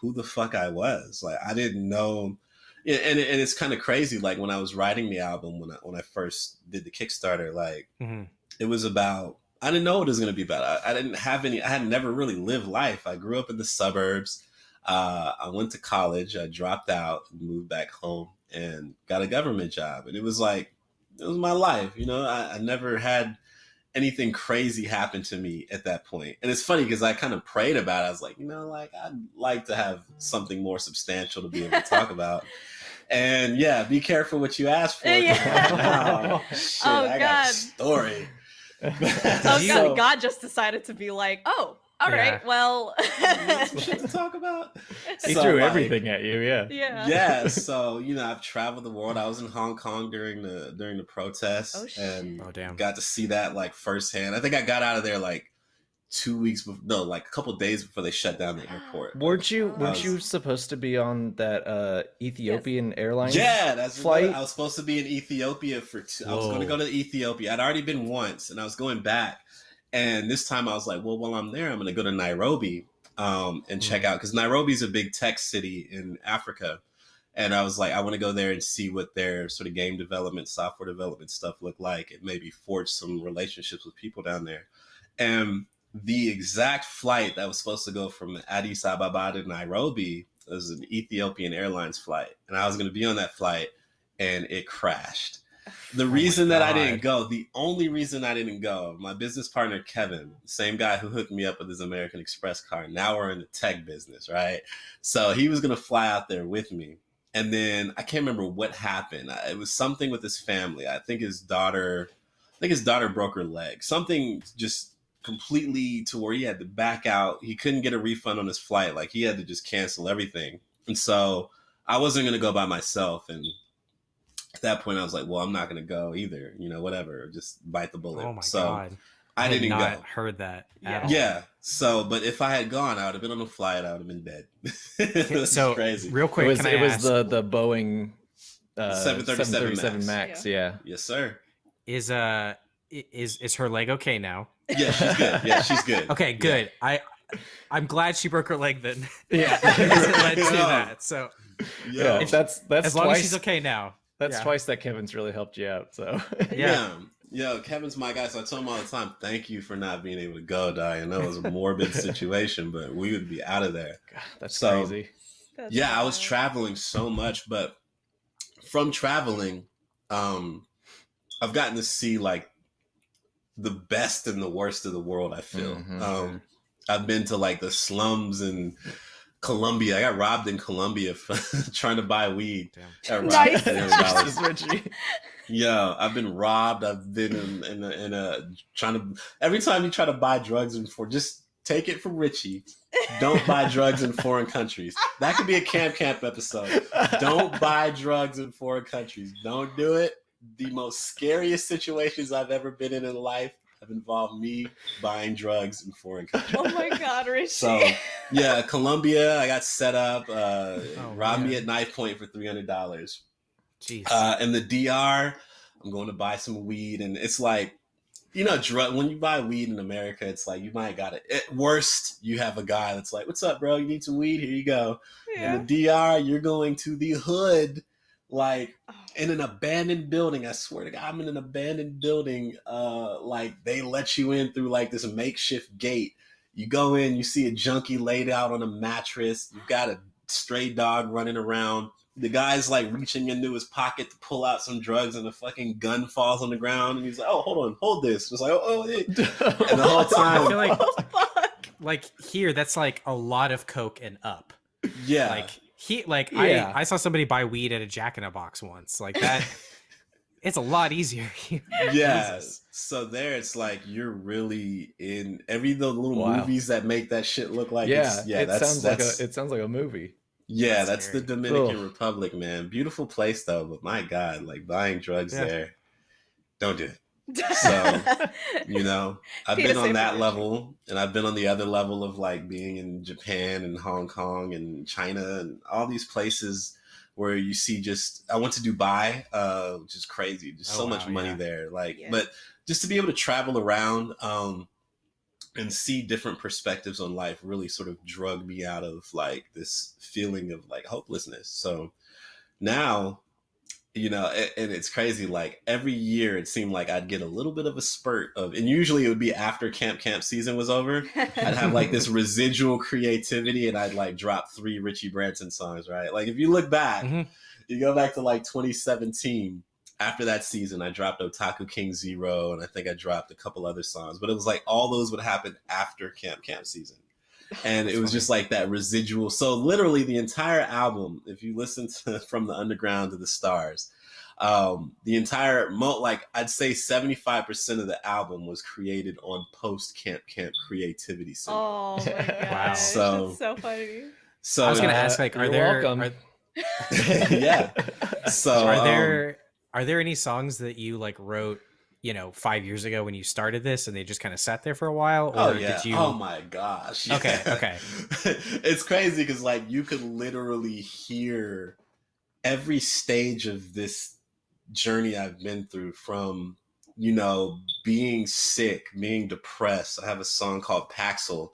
who the fuck I was. Like I didn't know yeah, and and it's kind of crazy. Like when I was writing the album, when I when I first did the Kickstarter, like Mhm. it was about. I didn't know what it was going to be about. I, I didn't have any. I had never really lived life. I grew up in the suburbs. Uh, I went to college. I dropped out, moved back home, and got a government job. And it was like it was my life. You know, I, I never had anything crazy happen to me at that point. And it's funny because I kind of prayed about it. I was like, you know, like I'd like to have something more substantial to be able to talk (laughs) about. And yeah, be careful what you ask for. (laughs) Yeah. Oh, shit, Oh, I got God. a story. (laughs) Oh You- god, God just decided to be like, oh, all right, Yeah. well, Some (laughs) shit to talk about. he So, threw like, everything at you. Yeah. yeah, yeah (laughs) so you know i've traveled the world i was in hong kong during the during the protests Oh, and Oh damn. got to see that like firsthand i think i got out of there like two weeks before no like a couple days before they shut down the (gasps) airport Weren't you weren't was- you supposed to be on that uh Ethiopian airline? yeah that's flight? flight i was supposed to be in ethiopia for two, i was going to go to ethiopia i'd already been once and i was going back and this time i was like well while i'm there i'm going to go to nairobi um, and check out because nairobi's a big tech city in africa and I was like, I want to go there and see what their sort of game development, software development stuff look like, and maybe forge some relationships with people down there. And the exact flight that was supposed to go from Addis Ababa to Nairobi was an Ethiopian Airlines flight, and I was going to be on that flight, and it crashed. The oh reason that I didn't go, the only reason I didn't go, my business partner Kevin, same guy who hooked me up with his American Express card. Now we're in the tech business, right? So he was gonna fly out there with me, and then I can't remember what happened. It was something with his family. I think his daughter, I think his daughter broke her leg. Something just completely to where he had to back out. He couldn't get a refund on his flight. Like he had to just cancel everything. And so I wasn't gonna go by myself. And at that point, I was like, well, I'm not gonna go either. You know, whatever. Just bite the bullet. Oh my so god. I had didn't not go. heard that. Yeah. At all. Yeah. So, but if I had gone, I would have been on a flight. I would have been dead. (laughs) It's so crazy. real quick, it was can I it was ask, the the Boeing uh, 737 737 Max. Max. Yeah. Yes, sir. is uh is is her leg okay now? Yeah, she's good. Yeah, she's good. (laughs) Okay, Yeah. good. I I'm glad she broke her leg then. Yeah. (laughs) It led to that. So Yeah. Yeah, that's that's as long twice. as she's okay now. That's yeah. twice that Kevin's really helped you out. So (laughs) Yeah. yeah. Yo, Kevin's my guy, so I tell him all the time, thank you for not being able to go, Di. I know it was a morbid (laughs) situation, but we would be out of there. God, that's So- crazy. That's yeah, I was traveling so much, but from traveling, um, I've gotten to see like the best and the worst of the world. I feel. Mhm. Um, I've been to like the slums in Colombia. I got robbed in Colombia (laughs) trying to buy weed. Damn. Nice. for $300. Jesus, Richie. Yeah, I've been robbed. I've been in, in, a, in a trying to. Every time you try to buy drugs in for, just take it from Richie. Don't buy drugs in foreign countries. That could be a camp camp episode. Don't buy drugs in foreign countries. Don't do it. The most scariest situations I've ever been in in life have involved me buying drugs in foreign countries. (laughs) Oh my god, Richie. So yeah, Colombia, I got set up. Uh, Oh, robbed me at knife point for three hundred dollars. Jeez. Uh, in the DR, I'm going to buy some weed, and it's like, you know, drug. When you buy weed in America, it's like you might got it. At worst, you have a guy that's like, "What's up, bro? You need some weed? Here you go." yeah. In the DR, you're going to the hood, like Oh. in an abandoned building. I swear to God, I'm in an abandoned building. Uh, like they let you in through like this makeshift gate. You go in, you see a junkie laid out on a mattress. You've got a stray dog running around. The guy's like reaching into his pocket to pull out some drugs, and a fucking gun falls on the ground. And he's like, "Oh, hold on, hold this." It's like, "Oh, oh it. (laughs) And the whole time- like Oh, like here that's like a lot of coke and up. yeah." Like he like Yeah. I I saw somebody buy weed at a Jack in a Box once. Like that (laughs) it's a lot easier here. yeah. Jesus. So there, it's like you're really in every the little Wow. movies that make that shit look like. yeah, it's, yeah. it that's sounds that's like a it sounds like a movie. yeah. That's That's the. Dominican Ugh. Republic, man. Beautiful place though, but my God, like buying drugs Yeah. there, don't do it. So, (laughs) You know, I've Peter been on that level, and I've been on the other level of like being in Japan and Hong Kong and China and all these places where you see just. I went to Dubai, uh, which is crazy. Just Oh, so much money yeah. there. Like, Yeah. but just to be able to travel around um, and see different perspectives on life really sort of drug me out of like this feeling of like hopelessness. So now you know a- and it's crazy like every year it seemed like i'd get a little bit of a spurt of and usually it would be after camp camp season was over i'd have like this (laughs) residual creativity and i'd like drop three richie branson songs right like if you look back Mhm. you go back to like 2017 after that season i dropped otaku king zero and i think i dropped a couple other songs but it was like all those would happen after camp camp season and it was just like that residual so literally the entire album if you listen to (laughs) from the underground to the stars um the entire mo like i'd say 75% of the album was created on post camp camp creativity syndrome. oh (laughs) my (laughs) gosh. Wow. So- That's so funny. so I was gonna Uh, ask like are you're there welcome. are, yeah so are um, there are there any songs that you like wrote you know five years ago when you started this and they just kind of sat there for a while oh, or Oh yeah! did you Oh my gosh! Okay, Yeah. (laughs) okay. it's crazy because like you could literally hear every stage of this journey I've been through from you know being sick, being depressed. I have a song called Paxil.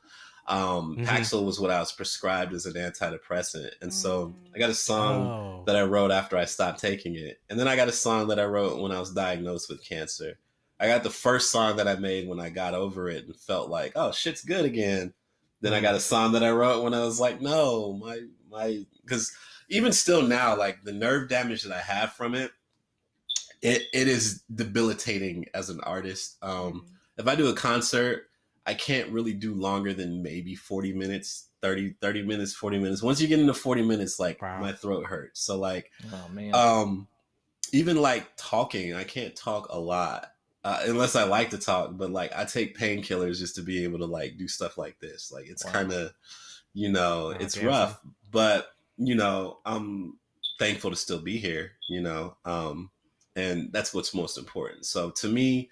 Um, Mhm. Paxil was what I was prescribed as an antidepressant, and so Mm. I got a song oh. that I wrote after I stopped taking it. And then I got a song that I wrote when I was diagnosed with cancer. I got the first song that I made when I got over it and felt like, oh, shit's good again. Then I got a song that I wrote when I was like, no, my my because even still now, like the nerve damage that I have from it, it it is debilitating as an artist. Um if I do a concert, I can't really do longer than maybe 40 minutes, 30, 30 minutes, 40 minutes. Once you get into 40 minutes, like Wow. my throat hurts. So like oh man. um even like talking, I can't talk a lot. Uh, unless I like to talk, but like I take painkillers just to be able to like do stuff like this. Like it's Wow. kind of, you know, Wow, it's rough, but you know, I'm thankful to still be here. You know, um, and that's what's most important. So to me,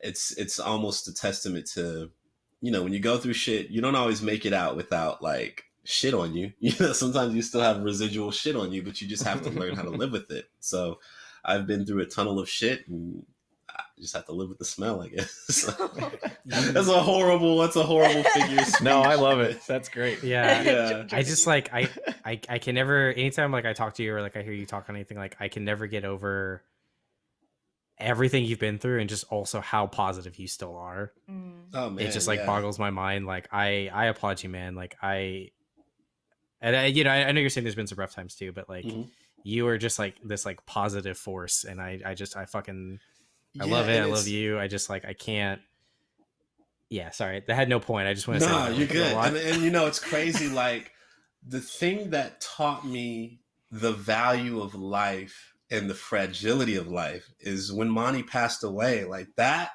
it's it's almost a testament to, you know, when you go through shit, you don't always make it out without like shit on you. (laughs) You know, sometimes you still have residual shit on you, but you just have to learn how to live with it. (laughs) So I've been through a tunnel of shit and I just have to live with the smell, I guess. (laughs) that's a horrible, that's a horrible figure. of no, I love it. That's great. yeah Yeah. I just like I, I I can never anytime like I talk to you or like I hear you talk on anything like I can never get over everything you've been through and just also how positive you still are. Mm. Oh man, it just like yeah. boggles my mind. Like I I applaud you, man. Like I and I, you know I, I know you're saying there's been some rough times too, but like Mhm. you are just like this like positive force, and I I just I fucking I Yeah, love it. I love you. I just like I can't. Yeah, sorry, that had no point. I just want to say. No, you're like, a good. lot- And, and you know, it's crazy. like the thing that taught me the value of life and the fragility of life is when Monty passed away. Like that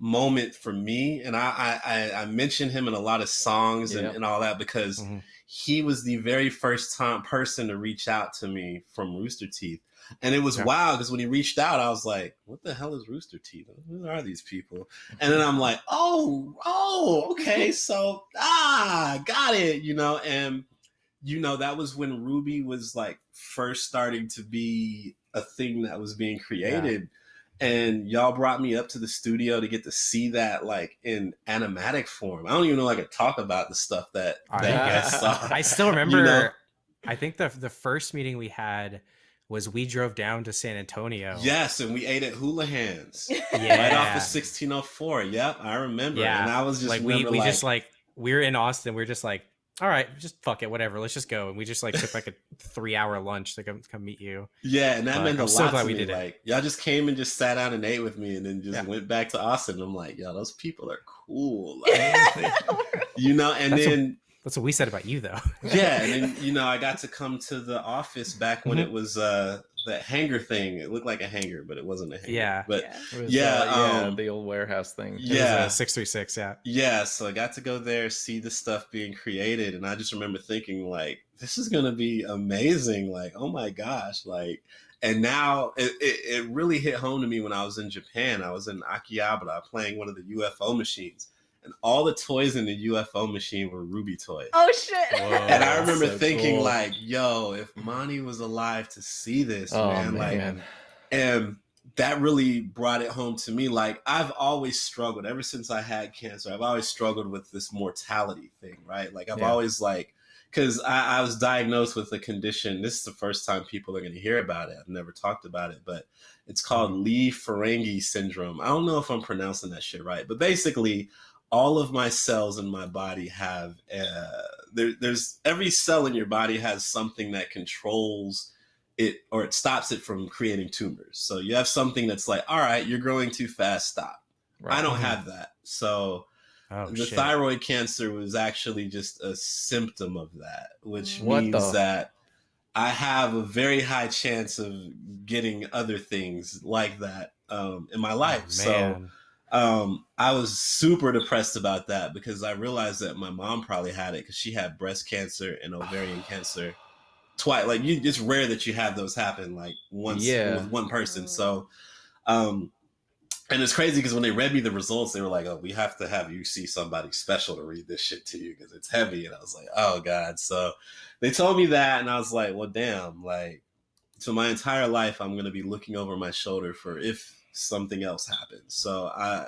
moment for me, and I I, I, I mention him in a lot of songs and, Yeah. and all that because Mhm. he was the very first time person to reach out to me from Rooster Teeth. And it was Yeah. wild because when he reached out, I was like, what the hell is Rooster Teeth? Who are these people? And then I'm like, oh, oh, okay. (laughs) So, ah, got it, you know. And, you know, that was when RWBY was like first starting to be a thing that was being created. And y'all brought me up to the studio to get to see that like in animatic form. I don't even know if I could talk about the stuff that, I- that you guys saw. (laughs) I still (laughs) remember. know? I think the the first meeting we had was we drove down to San Antonio. Yes, and we ate at Hula Hands. Yeah. (laughs) Right off of 1604. Yep, I remember. Yeah. And I was just like we we like, just like we were in Austin. We are just like, all right, just fuck it, whatever. Let's just go. And we just like took like a three hour lunch to come come meet you. Yeah, and that meant I'm a so lot glad we me. did it. Y'all just came and just sat down and ate with me, and then just Yeah. went back to Austin. I'm like, yo, those people are cool. (laughs) Like, you know. And That's what- then That's what we said about you, though. yeah, and then (laughs) you know, I got to come to the office back when Mhm. it was uh that hangar thing. It looked like a hangar, but it wasn't a hangar. Yeah. but Yeah. Was, Yeah, uh, yeah, um, the old warehouse thing. Yeah. six three six. Yeah, Yeah, so I got to go there, see the stuff being created, and I just remember thinking like, this is gonna be amazing. Like, oh my gosh, like, and now it, it, it really hit home to me when I was in Japan. I was in Akihabara playing one of the UFO machines, and all the toys in the UFO machine were RWBY toys. Oh shit! Whoa. and I remember so thinking cool. like, yo, if Monty was alive to see this, Oh man, like and that really brought it home to me like i've always struggled ever since i had cancer i've always struggled with this mortality thing right like i've Yeah. always like because I, I was diagnosed with a condition this is the first time people are going to hear about it i've never talked about it but it's called Li-Fraumeni syndrome i don't know if i'm pronouncing that shit right but basically all of my cells in my body have uh, there, there's every cell in your body has something that controls it or it stops it from creating tumors. So you have something that's like, all right, you're growing too fast, stop. I don't have that. So oh the shit. thyroid cancer was actually just a symptom of that, which What means the- that I have a very high chance of getting other things like that um, in my life. Oh, so man. Um, I was super depressed about that because I realized that my mom probably had it because she had breast cancer and ovarian (sighs) cancer twice. Like you, it's rare that you have those happen like once Yeah. with one person. So, um, and it's crazy because when they read me the results, they were like, "Oh, we have to have you see somebody special to read this shit to you because it's heavy." And I was like, "Oh God!" So they told me that, and I was like, "Well, damn!" Like, so my entire life, I'm gonna be looking over my shoulder for if something else happens. So I,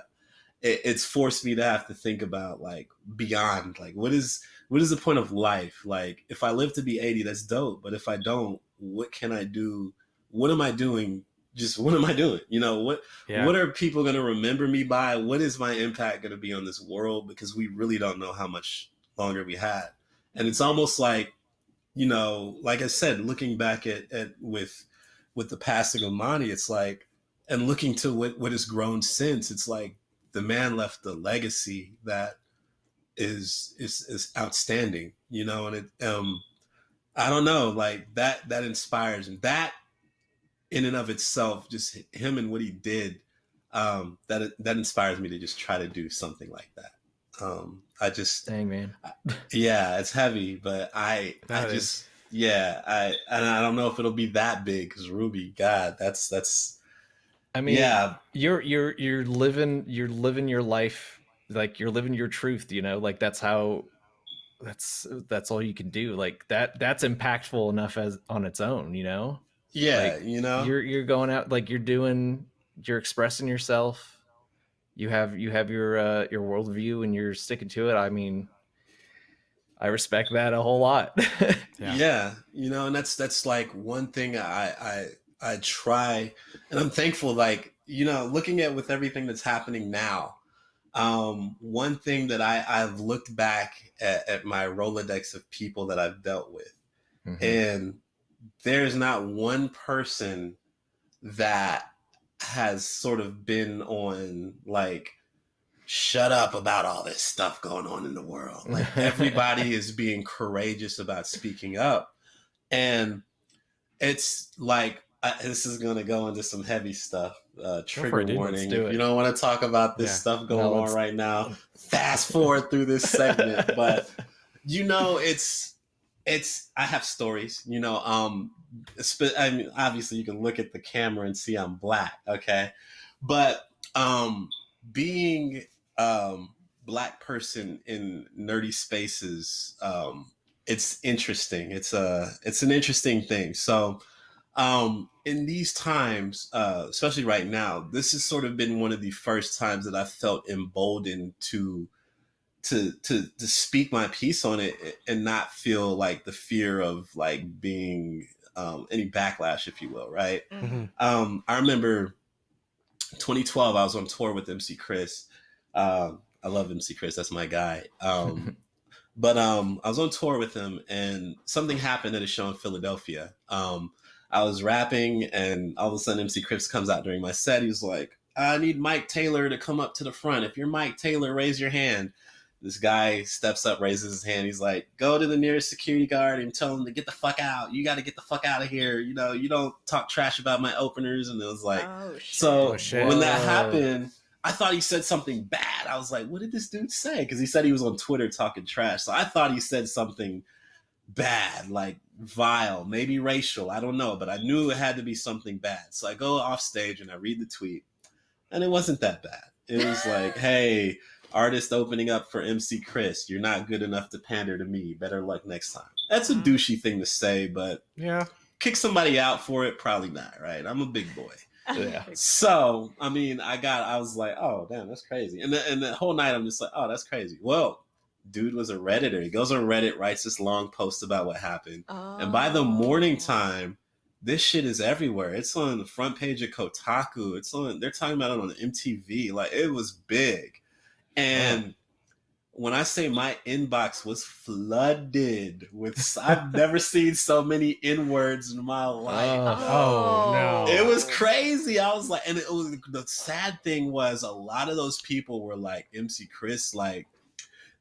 it, it's forced me to have to think about like beyond, like what is what is the point of life? Like, if I live to be 80, that's dope. But if I don't, what can I do? What am I doing? Just what am I doing? You know what? Yeah. What are people going to remember me by? What is my impact going to be on this world? Because we really don't know how much longer we had. And it's almost like, you know, like I said, looking back at, at with with the passing of Monty, it's like, and looking to what, what has grown since, it's like the man left a legacy that is is is outstanding, you know, and it um I don't know, like that that inspires and that in and of itself, just him and what he did, um, that that inspires me to just try to do something like that. Um, I just, Dang man. yeah, it's heavy, but I, That I is- just, yeah, I, and I don't know if it'll be that big because RWBY, God, that's that's, I mean, yeah, you're you're you're living you're living your life like you're living your truth you know like that's how that's that's all you can do like that that's impactful enough as on its own you know? Yeah, Like, you know, you're you're going out like you're doing you're expressing yourself. You have you have your uh your worldview and you're sticking to it. I mean i respect that a whole lot. (laughs) Yeah. yeah. you know and that's that's like one thing i i i try and i'm thankful like you know looking at with everything that's happening now um one thing that i i've looked back at, at my rolodex of people that i've dealt with Mhm. and there's not one person that has sort of been on like shut up about all this stuff going on in the world (laughs) like everybody is being courageous about speaking up and it's like I, this is going to go into some heavy stuff uh trigger it, warning. do if you don't want to talk about this Yeah. stuff going No, on right now fast forward through this segment. (laughs) But you know it's it's i have stories you know um i mean obviously you can look at the camera and see i'm black okay? But um being um black person in nerdy spaces um it's interesting. It's a it's an interesting thing. So um in these times uh especially right now this has sort of been one of the first times that i felt emboldened to to to to speak my piece on it and not feel like the fear of like being um, any backlash, if you will, right? Mhm. Um, I remember 2012, I was on tour with MC Chris. Um, I love MC Chris, that's my guy. Um, (laughs) but um, I was on tour with him, and something happened at a show in Philadelphia. I was rapping, and all of a sudden, MC Chris comes out during my set. He was like, I need Mike Taylor to come up to the front. If you're Mike Taylor, raise your hand. This guy steps up, raises his hand. He's like, "Go to the nearest security guard and tell him to get the fuck out. You got to get the fuck out of here. You know, you don't talk trash about my openers." And it was like, oh, shit. so Oh, shit. when that happened, I thought he said something bad. I was like, "What did this dude say?" Because he said he was on Twitter talking trash. So I thought he said something bad, like vile, maybe racial. I don't know, but I knew it had to be something bad. So I go off stage and I read the tweet, and it wasn't that bad. It was like, (laughs) "Hey." Artist opening up for MC Chris. You're not good enough to pander to me. Better luck next time. That's a Mhm. douchey thing to say, but Yeah. kick somebody out for it, probably not, right? I'm a big boy. Yeah. (laughs) So, I mean, I got, I was like, oh, damn, that's crazy. And the, and the whole night, I'm just like, oh, that's crazy. Well, dude was a Redditor. He goes on Reddit, writes this long post about what happened. And by the morning Oh. time, this shit is everywhere. It's on the front page of Kotaku. It's on, they're talking about it on MTV. Like, it was big. And when I say my inbox was flooded with, I've never seen so many N words in my life. Oh, no. It was crazy. I was like, and it was the sad thing was a lot of those people were like MC Chris, like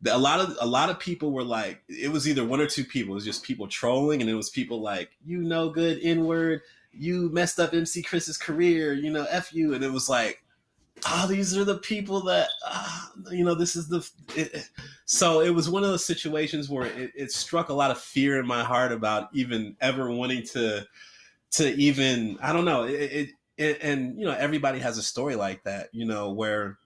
a lot of a lot of people were like, it was either one or two people. It was just people trolling, and it was people like, you know, good N word, you messed up MC Chris's career, you know, f you, and it was like. Oh, these are the people that, uh, you know, this is the. It, so it was one of those situations where it, it struck a lot of fear in my heart about even ever wanting to to even I don't know it, it, it and you know everybody has a story like that you know where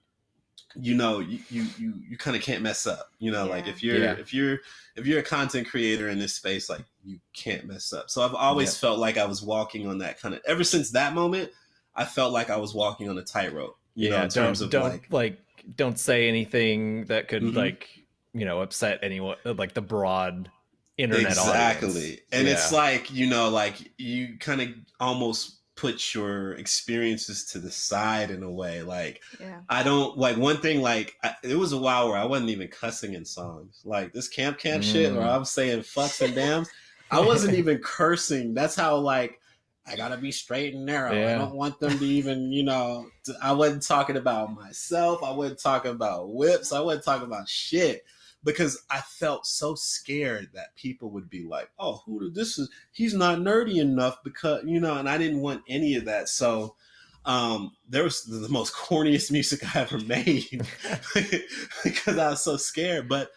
you know you you you, you kind of can't mess up you know like if you're Yeah. if you're if you're a content creator in this space like you can't mess up so I've always felt like I was walking on that kind of ever since that moment I felt like I was walking on a tightrope you know yeah. in terms don't of don't like like, don't say anything that could Mhm. like you know upset anyone like the broad internet exactly audience. and Yeah. it's like you know like you kind of almost put your experiences to the side in a way like Yeah. i don't like one thing like I, it was a while where i wasn't even cussing in songs. Like this camp camp shit where Mm. i was saying fucks and dams (laughs) i wasn't even cursing. That's how like i gotta be straight and narrow. I don't want them to even you know to, i wasn't talking about myself. I wasn't talking about whips. I wasn't talking about shit because I felt so scared that people would be like, "Oh, who this is? He's not nerdy enough because you know." And I didn't want any of that. So um, there was the most (laughs) corniest music I ever made (laughs) because I was so scared. But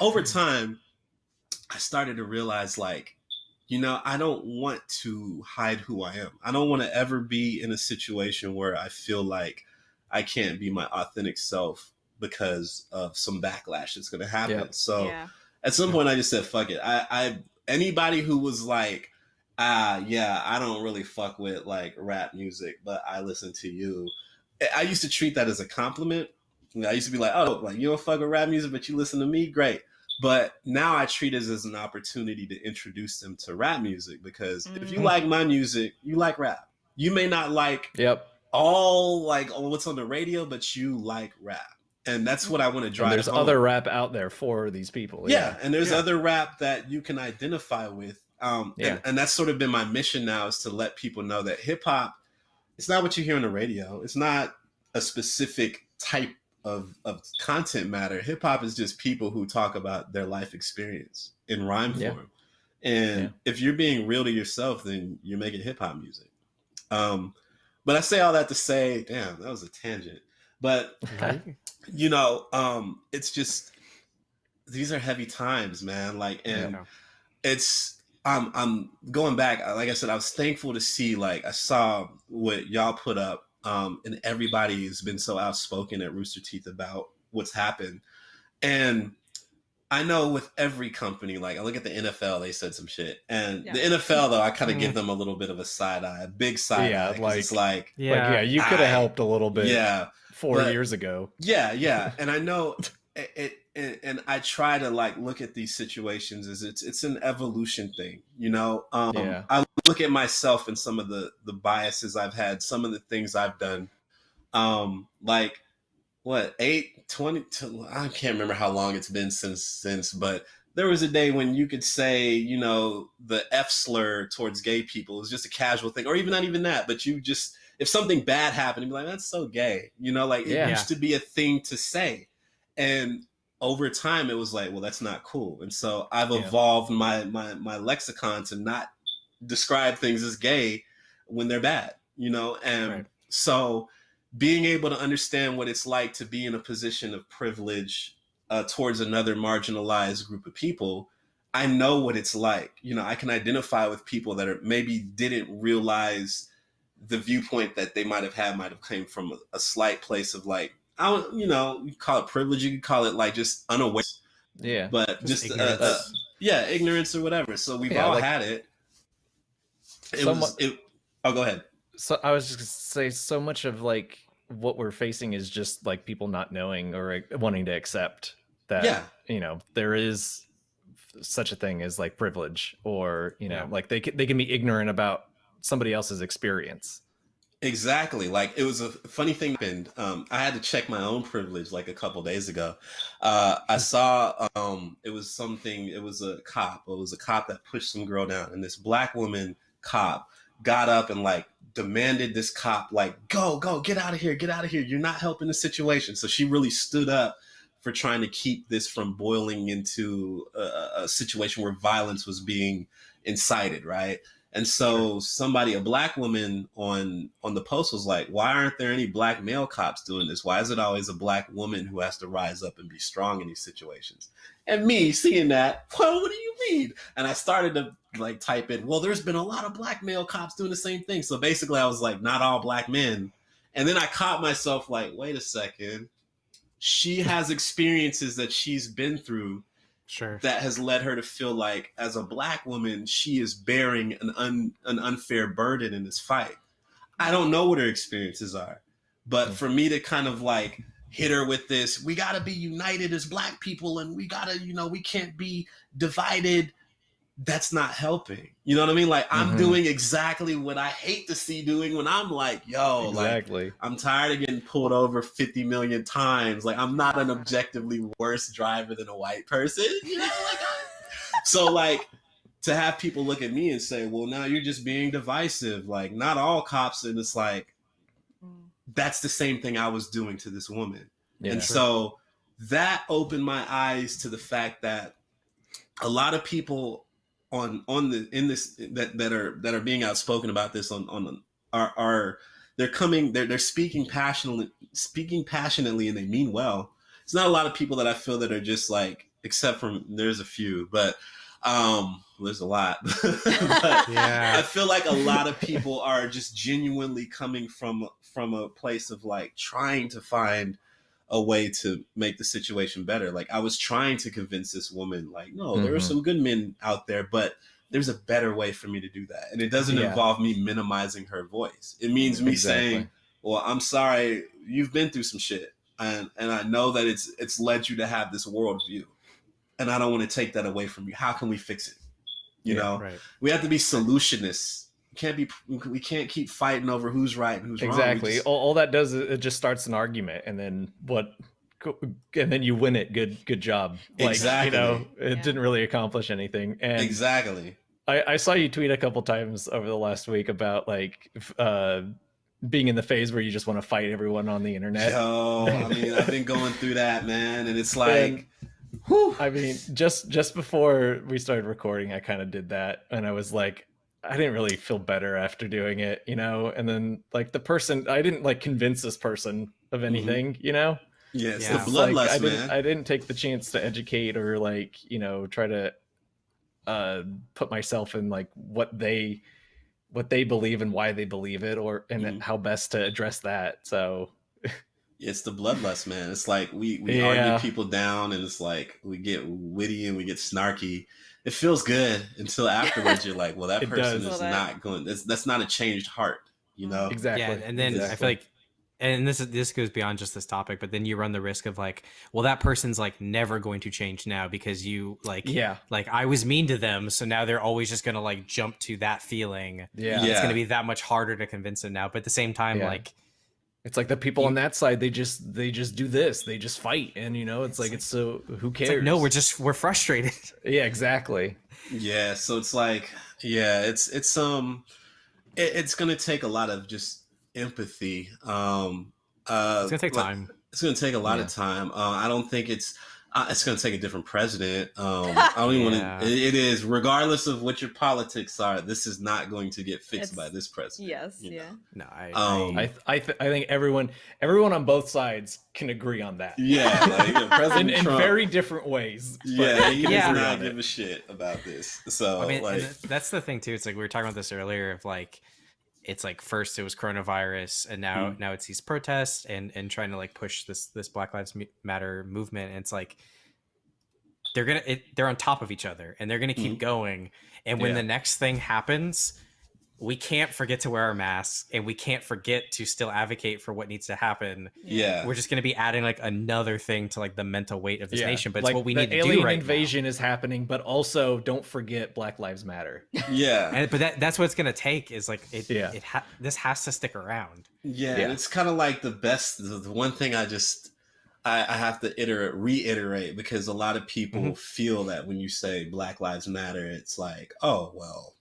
over (laughs) time, I started to realize, like, you know, I don't want to hide who I am. I don't want to ever be in a situation where I feel like I can't be my authentic self because of some backlash that's going to happen. Yep. So yeah. at some point, I just said, "Fuck it." I, I anybody who was like, "Ah, yeah, I don't really fuck with like rap music, but I listen to you." I- I used to treat that as a compliment. I used to be like, "Oh, like you don't fuck with rap music, but you listen to me, great." But now I treat it as an opportunity to introduce them to rap music because if you Mm. like my music, you like rap. You may not like Yep. all like all what's on the radio, but you like rap, and that's what I want to drive. And there's home. other rap out there for these people. yeah, and there's Yeah. other rap that you can identify with. Um, Yeah. and, and that's sort of been my mission now is to let people know that hip hop, it's not what you hear on the radio. It's not a specific type of, of content matter. Hip hop is just people who talk about their life experience in rhyme Yeah. form. And Yeah. if you're being real to yourself, then you're making hip hop music. Um, but I say all that to say, damn, that was a tangent. But you know, um, it's just these are heavy times, man. Like, and Yeah. it's I'm I'm going back. Like I said, I was thankful to see. Like I saw what y'all put up, um, and everybody has been so outspoken at Rooster Teeth about what's happened. And I know with every company, like I look at the NFL, they said some shit, and Yeah. the NFL though, I kind of Mm. give them a little bit of a side eye, a big side Yeah, eye. 'cause like- it's like, Yeah. Like, yeah, you could have helped a little bit yeah, four but- years ago. yeah, yeah, and I know (laughs) it, it and, and I try to like look at these situations as it's it's an evolution thing, you know. Um, Yeah. I look at myself and some of the the biases I've had, some of the things I've done. Um, like what eight, 20, to- I can't remember how long it's been since since, but there was a day when you could say, you know, the F slur towards gay people is just a casual thing, or even not even that, but you just if something bad happened, be like, that's so gay, you know, like it used to be a thing to say, and over time it was like, well, that's not cool, and so I've Yeah. evolved my my my lexicon to not describe things as gay when they're bad, you know, and Right. so being able to understand what it's like to be in a position of privilege uh, towards another marginalized group of people i know what it's like. You know i can identify with people that are maybe didn't realize the viewpoint that they might have had might have came from a, a slight place of like i don't you know you call it privilege you could call it like just unaware Yeah. but Just just, uh, uh, yeah ignorance or whatever. So we've Yeah, all like- had it. It So was it oh go ahead. So I was just gonna say so much of like what we're facing is just like people not knowing or like, wanting to accept that yeah. you know there is such a thing as like privilege or you know Yeah. like they can, they can be ignorant about somebody else's experience Exactly. Like it was a funny thing happened. Um, I had to check my own privilege like a couple days ago. Uh, I (laughs) saw um, it was something. It was a cop. It was a cop that pushed some girl down, and this black woman cop got up and like demanded this cop like go go get out of here get out of here you're not helping the situation so she really stood up for trying to keep this from boiling into a, a situation where violence was being incited right and so somebody, a black woman on on the post was like, "Why aren't there any black male cops doing this? Why is it always a black woman who has to rise up and be strong in these situations?" And me seeing that, (laughs) well, what do you mean? And I started to like type in, "Well, there's been a lot of black male cops doing the same thing." So basically, I was like, "Not all black men." And then I caught myself like, "Wait a second. She has experiences that she's been through Sure. that has led her to feel like as a black woman she is bearing an un, an unfair burden in this fight i don't know what her experiences are but hmm. for me to kind of like hit her with this we got to be united as black people and we got to you know we can't be divided that's not helping you know what i mean like i'm Mhm. doing exactly what i hate to see doing when i'm like yo like exactly I'm tired of getting pulled over 50 million times. Like I'm not an objectively worse driver than a white person. You know, like (laughs) so like to have people look at me and say, "Well, now you're just being divisive." Like not all cops, and it's like Mm. that's the same thing I was doing to this woman. yeah and so that opened my eyes to the fact that a lot of people on on the in this that that are that are being outspoken about this on on are are they're coming they're they're speaking passionately speaking passionately and they mean well. It's not a lot of people that I feel that are just like except from there's a few, but um there's a lot. (laughs) but, (laughs) Yeah. I feel like a lot of people are just genuinely coming from from a place of like trying to find a way to make the situation better. Like I was trying to convince this woman, like, no, there are Mhm. some good men out there, but there's a better way for me to do that. And it doesn't Yeah. involve me minimizing her voice. It means me Exactly. saying, Well, I'm sorry, you've been through some shit. And and I know that it's it's led you to have this worldview. And I don't want to take that away from you. How can we fix it? You Yeah, know? Right. we have to be solutionists. We can't be. We can't keep fighting over who's right and who's wrong. Exactly all, all that does is it just starts an argument and then what and then you win it good good job like Exactly. you know it Yeah. didn't really accomplish anything and exactly. I, I saw you tweet a couple times over the last week about like uh being in the phase where you just want to fight everyone on the internet Yo, I mean, I've been (laughs) going through that, man, and it's like, And- whew. I mean, just just before we started recording, I kind of did that, and I was like, I didn't really feel better after doing it, you know. And then like the person, I didn't like convince this person of anything, you know. yeah, it's Yeah. the It's like, bloodlust, I didn't, man. I didn't take the chance to educate or like you know try to uh put myself in like what they what they believe and why they believe it or and Mhm. how best to address that. So it's the bloodlust, man. It's like we we Yeah. argue people down, and it's like we get witty and we get snarky. It feels good until (laughs) afterwards. You're like, well, that It person does. is Well, not going. That's that's not a changed heart, you mm. know. exactly, Yeah, and then I feel like and this is this goes beyond just this topic, but then you run the risk of like, well, that person's like never going to change now because you like Yeah. like I was mean to them, so now they're always just gonna like jump to that feeling. Yeah. Yeah. It's gonna be that much harder to convince them now. But at the same time, Yeah. like It's like the people on that side, they just they just do this. They just fight. And you know, it's like it's so who it's cares? like no, we're just we're frustrated. (laughs) Yeah, exactly. Yeah, so it's like, yeah, it's it's um, it, it's gonna take a lot of just empathy. Um, uh, It's gonna take like- time. It's gonna take a lot Yeah. of time. Uh, I don't think it's. Uh, it's gonna take a different president. Um, (laughs) I don't even Yeah. want to. It, it is, regardless of what your politics are. This is not going to get fixed It's- by this president. Yes, yeah. know? No, I, Um, I- I th- I, th- I think everyone everyone on both sides can agree on that. Yeah, like you know, (laughs) In, President in Trump. very different ways. but yeah, he can does agree not give a shit about this. So I mean, like, that's the thing too. It's like we were talking about this earlier of like, it's like first it was coronavirus, and now Mm. now it's these protests and and trying to like push this this Black Lives Matter movement. And it's like they're gonna it, they're on top of each other, and they're gonna keep Mhm. going. And when Yeah. the next thing happens, we can't forget to wear our masks, and we can't forget to still advocate for what needs to happen. yeah, We're just gonna be adding like another thing to like the mental weight of this Yeah, nation. But like, it's what we need to alien do right now. invasion is happening, but also don't forget Black Lives Matter. yeah. (laughs) and but that that's what it's gonna take is like it Yeah. it ha- this has to stick around Yeah, Yeah. and it's kind of like the best. The, the one thing I just I, I have to iterate, reiterate because a lot of people Mhm. feel that when you say Black Lives Matter, it's like, oh well, w-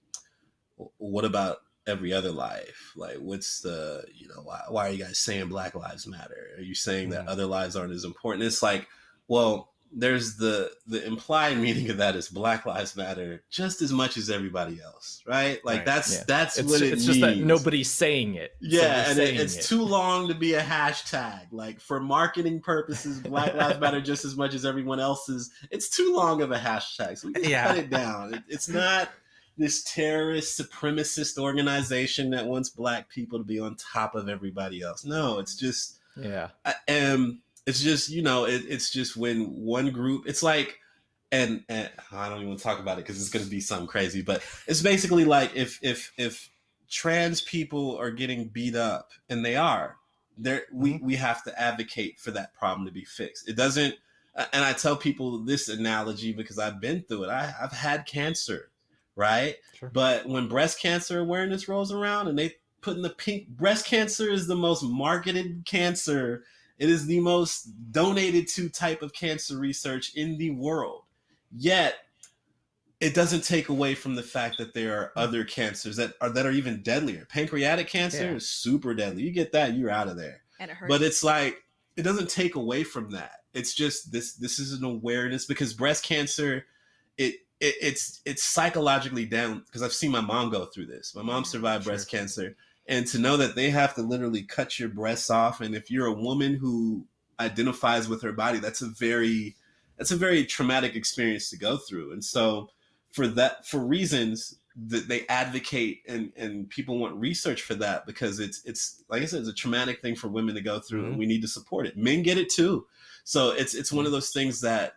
what about every other life? Like, what's the you know why why are you guys saying Black Lives Matter? Are you saying that Mhm. other lives aren't as important? It's like, well. There's the the implied (laughs) meaning of that is Black Lives Matter just as much as everybody else, right? Like Right. that's Yeah. that's It's, what it it's means. just that nobody's saying it. Yeah, they're and it, it's it. too long to be a hashtag. Like for marketing purposes, Black Lives Matter just as much as everyone else's. It's too long of a hashtag, so we can (laughs) Yeah. cut it down. It, it's not this terrorist supremacist organization that wants black people to be on top of everybody else. No, it's just Yeah. um it's just you know it, it's just when one group it's like and, and i don't even want to talk about it because it's going to be something crazy but it's basically like if if if trans people are getting beat up and they are there we we have to advocate for that problem to be fixed it doesn't and i tell people this analogy because i've been through it I, i've had cancer right Sure. but when breast cancer awareness rolls around and they put in the pink breast cancer is the most marketed cancer it is the most donated to type of cancer research in the world. Yet, it doesn't take away from the fact that there are hmm. other cancers that are that are even deadlier. Pancreatic cancer Yeah. is super deadly. You get that, you're out of there. And it hurts. But it's like it doesn't take away from that. It's just this this is an awareness because breast cancer it, it it's it's psychologically down because I've seen my mom go through this. My mom survived Sure. breast cancer and to know that they have to literally cut your breasts off and if you're a woman who identifies with her body that's a very that's a very traumatic experience to go through and so for that for reasons that they advocate and and people want research for that because it's it's like I said it's a traumatic thing for women to go through and Mhm. we need to support it men get it too so it's it's one of those things that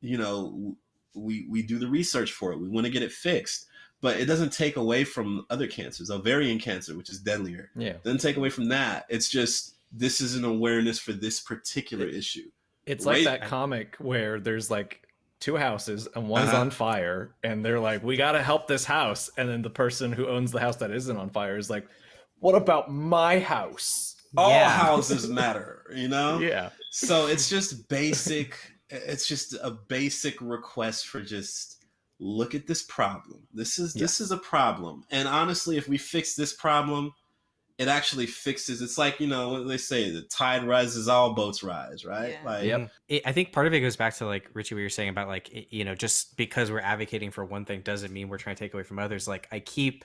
you know we we do the research for it we want to get it fixed but it doesn't take away from other cancers ovarian cancer which is deadlier Yeah. doesn't take away from that it's just this is an awareness for this particular issue It's like that comic where there's like two houses and one's Uh-huh. on fire and they're like, "We got to help this house." And then the person who owns the house that isn't on fire is like, "What about my house?" all Yeah. houses matter you know (laughs) Yeah. so it's just basic it's just a basic request for just look at this problem this is this is a problem and honestly if we fix this problem it actually fixes it's like you know what they say the tide rises all boats rise right Yeah. like Yep. It, I think part of it goes back to like Richie, what you're saying about like it- you know just because we're advocating for one thing doesn't mean we're trying to take away from others. Like I keep,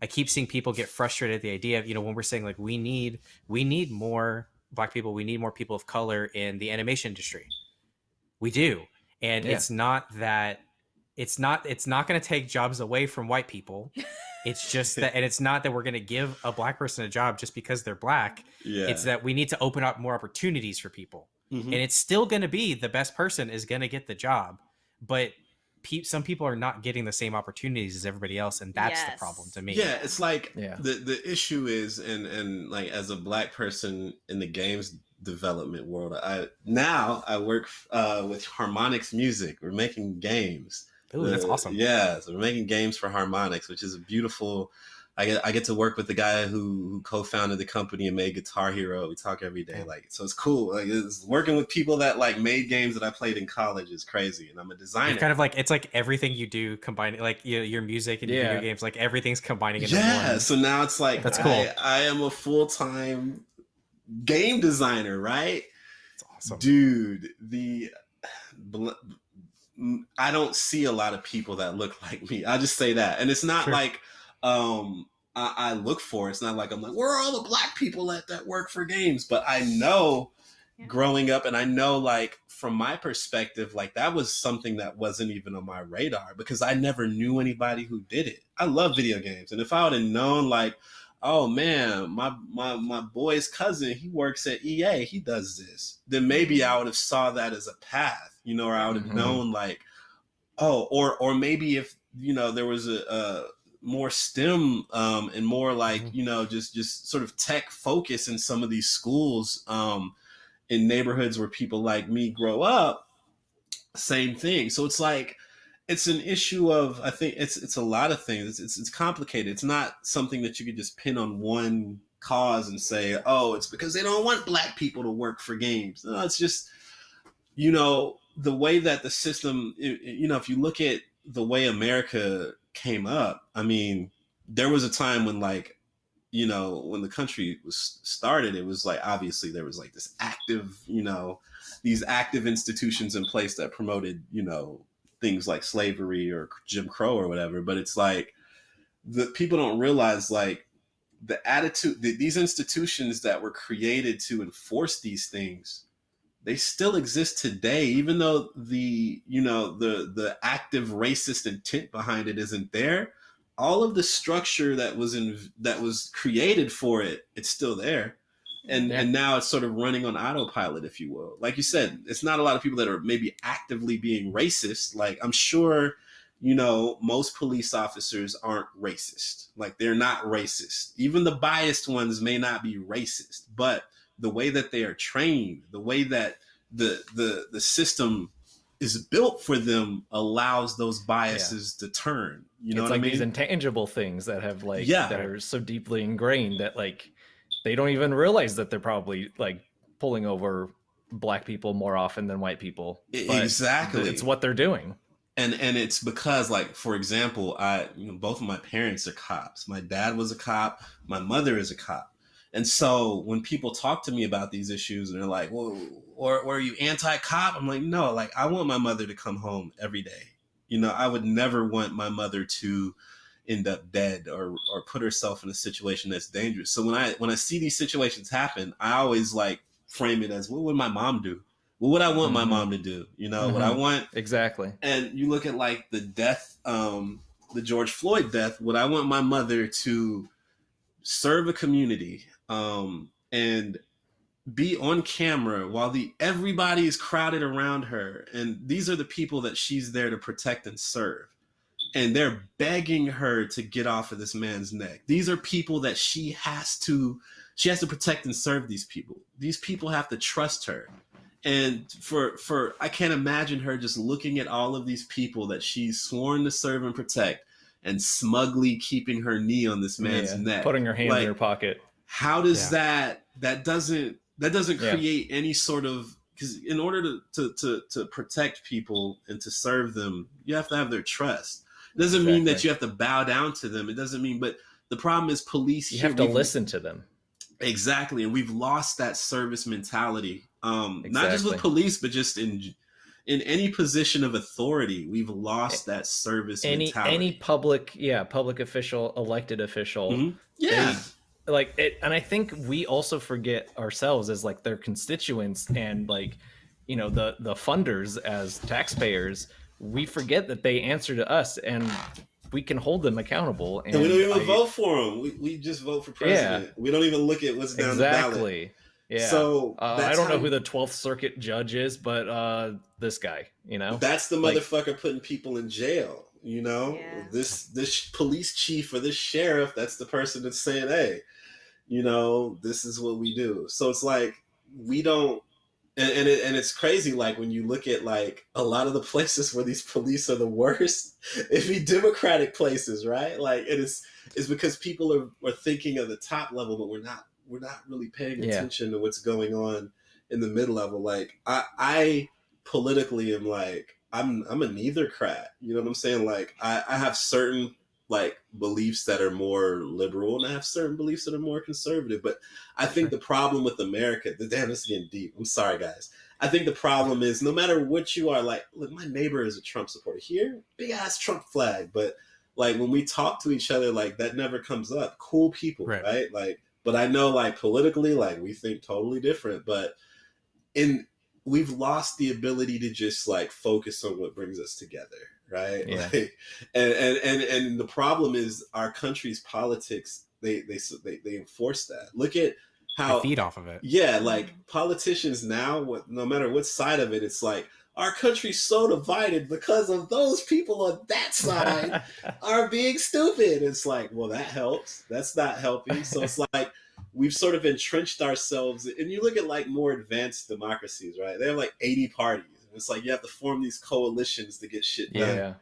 I keep seeing people get frustrated at the idea of you know when we're saying like we need we need more black people, we need more people of color in the animation industry. We do, and Yeah. it's not that it's not it's not going to take jobs away from white people. (laughs) It's just that, and it's not that we're going to give a black person a job just because they're black. yeah It's that we need to open up more opportunities for people Mhm. and it's still going to be the best person is going to get the job but pe- some people are not getting the same opportunities as everybody else, and that's the problem to me. Yeah, it's like Yeah. the the issue is, and and like as a black person in the games development world, I now I work uh, with Harmonix Music. We're making games. Ooh, that's Uh, awesome. Yeah, so we're making games for Harmonix, which is a beautiful. I get I get to work with the guy who, who co-founded the company and made Guitar Hero. We talk every day, like so it's cool. Like it's working with people that like made games that I played in college is crazy, and I'm a designer. It's kind of like it's like everything you do combining like your, your music and your video games, like everything's combining into yeah, one. so now it's like That's I, cool. I am a full time game designer, right? It's awesome. Dude, the I don't see a lot of people that look like me. I just say that, and it's not Sure. like um I, I look for. it. It's not like I'm like where are all the black people at that work for games, but I know. Yeah. Growing up, and I know, like, from my perspective, like, that was something that wasn't even on my radar because I never knew anybody who did it. I love video games. And if I would have known, like, oh man, my my my boy's cousin, he works at EA, he does this. Then maybe I would have saw that as a path, you know, or I would have Mhm. known like, oh, or or maybe if you know there was a, a more STEM um, and more like Mhm. you know just just sort of tech focus in some of these schools um, in neighborhoods where people like me grow up. Same thing. So it's like it's an issue of I think it's it's a lot of things. It's, it's it's complicated. It's not something that you could just pin on one cause and say, oh, it's because they don't want black people to work for games. No, it's just you know the way that the system. You know, if you look at the way America came up, I mean, there was a time when like you know when the country was started it was like obviously there was like this active you know these active institutions in place that promoted you know things like slavery or jim crow or whatever but it's like the people don't realize like the attitude the, these institutions that were created to enforce these things they still exist today even though the you know the the active racist intent behind it isn't there all of the structure that was in that was created for it it's still there and Yeah. and now it's sort of running on autopilot if you will. Like you said it's not a lot of people that are maybe actively being racist. Like i'm sure you know most police officers aren't racist. Like they're not racist. Even the biased ones may not be racist but the way that they are trained the way that the the the system is built for them allows those biases to turn. You know it's what like i mean? these intangible things that have like Yeah. that are so deeply ingrained that like they don't even realize that they're probably like pulling over black people more often than white people. But exactly. It's what they're doing. and and it's because like for example i you know both of my parents are cops my dad was a cop my mother is a cop and so when people talk to me about these issues and they're like well or, or are you anti-cop i'm like no like i want my mother to come home every day you know i would never want my mother to end up dead or or put herself in a situation that's dangerous so when i when i see these situations happen i always like frame it as what would my mom do what would i want my Mhm. mom to do you know what i Mhm. want Exactly. and you look at like the death um the george floyd death would i want my mother to serve a community um and be on camera while the everybody is crowded around her and these are the people that she's there to protect and serve and they're begging her to get off of this man's neck these are people that she has to she has to protect and serve these people these people have to trust her and for for i can't imagine her just looking at all of these people that she's sworn to serve and protect and smugly keeping her knee on this man's Yeah, neck Putting her hand Like, in her pocket. how does Yeah. that that doesn't that doesn't Yeah. create any sort of because in order to, to to to protect people and to serve them you have to have their trust it doesn't mean that you have to bow down to them it doesn't mean but the problem is police You here, have to listen to them. exactly and we've lost that service mentality um not just with police but just in in any position of authority we've lost that service Any mentality any public, yeah, public official, elected official. Mhm. yeah like it and i think we also forget ourselves as like their constituents and like you know the the funders as taxpayers we forget that they answer to us and we can hold them accountable and, and we don't even I- vote for them we, we just vote for president we don't even look at what's down the ballot exactly Yeah. So Uh, I don't know who the 12th Circuit judge is, but uh, this guy, you know? That's the Like- motherfucker putting people in jail. You know, Yeah. this this police chief or this sheriff. That's the person that's saying, "Hey, you know, this is what we do." So it's like we don't, and and, it, and it's crazy. Like when you look at like a lot of the places where these police are the worst, (laughs) it be Democratic places, right? Like it is is because people are are thinking of the top level, but we're not we're not really paying Yeah. attention to what's going on in the mid level. Like I I politically am like I'm I'm a neithercrat. You know what I'm saying? Like I, I have certain like beliefs that are more liberal and I have certain beliefs that are more conservative. But I think the problem with America, the damn this is getting deep. I'm sorry guys. I think the problem is no matter what you are, like look, my neighbor is a Trump supporter. Here, big ass Trump flag. But like when we talk to each other, like that never comes up. Cool people, Right. right? Like, but I know like politically, like we think totally different. But in we've lost the ability to just like focus on what brings us together right (laughs) Yeah. like, and, and and and the problem is our country's politics they they they, they enforce that look at how feed off of it. yeah like politicians now what no matter what side of it it's like our country's so divided because of those people on that side (laughs) are being stupid. It's like, well, that helps. That's not helping. So it's (laughs) like we've sort of entrenched ourselves. And you look at like more advanced democracies, right? They have like 80 parties. And it's like you have to form these coalitions to get shit done. yeah.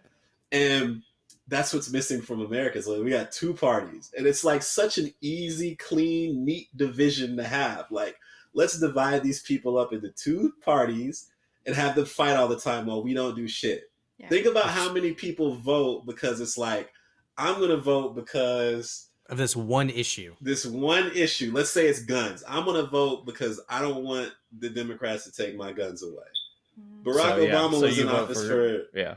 And that's what's missing from America. So we got two parties. And it's like such an easy, clean, neat division to have. Like, let's divide these people up into two parties and have them fight all the time while we don't do shit. Yeah. Think about how many people vote because it's like, I'm going to vote because Of this one issue. this one issue, let's say it's guns. I'm going to vote because I don't want the Democrats to take my guns away. Barack So, yeah, Obama so was you in office for- for Yeah.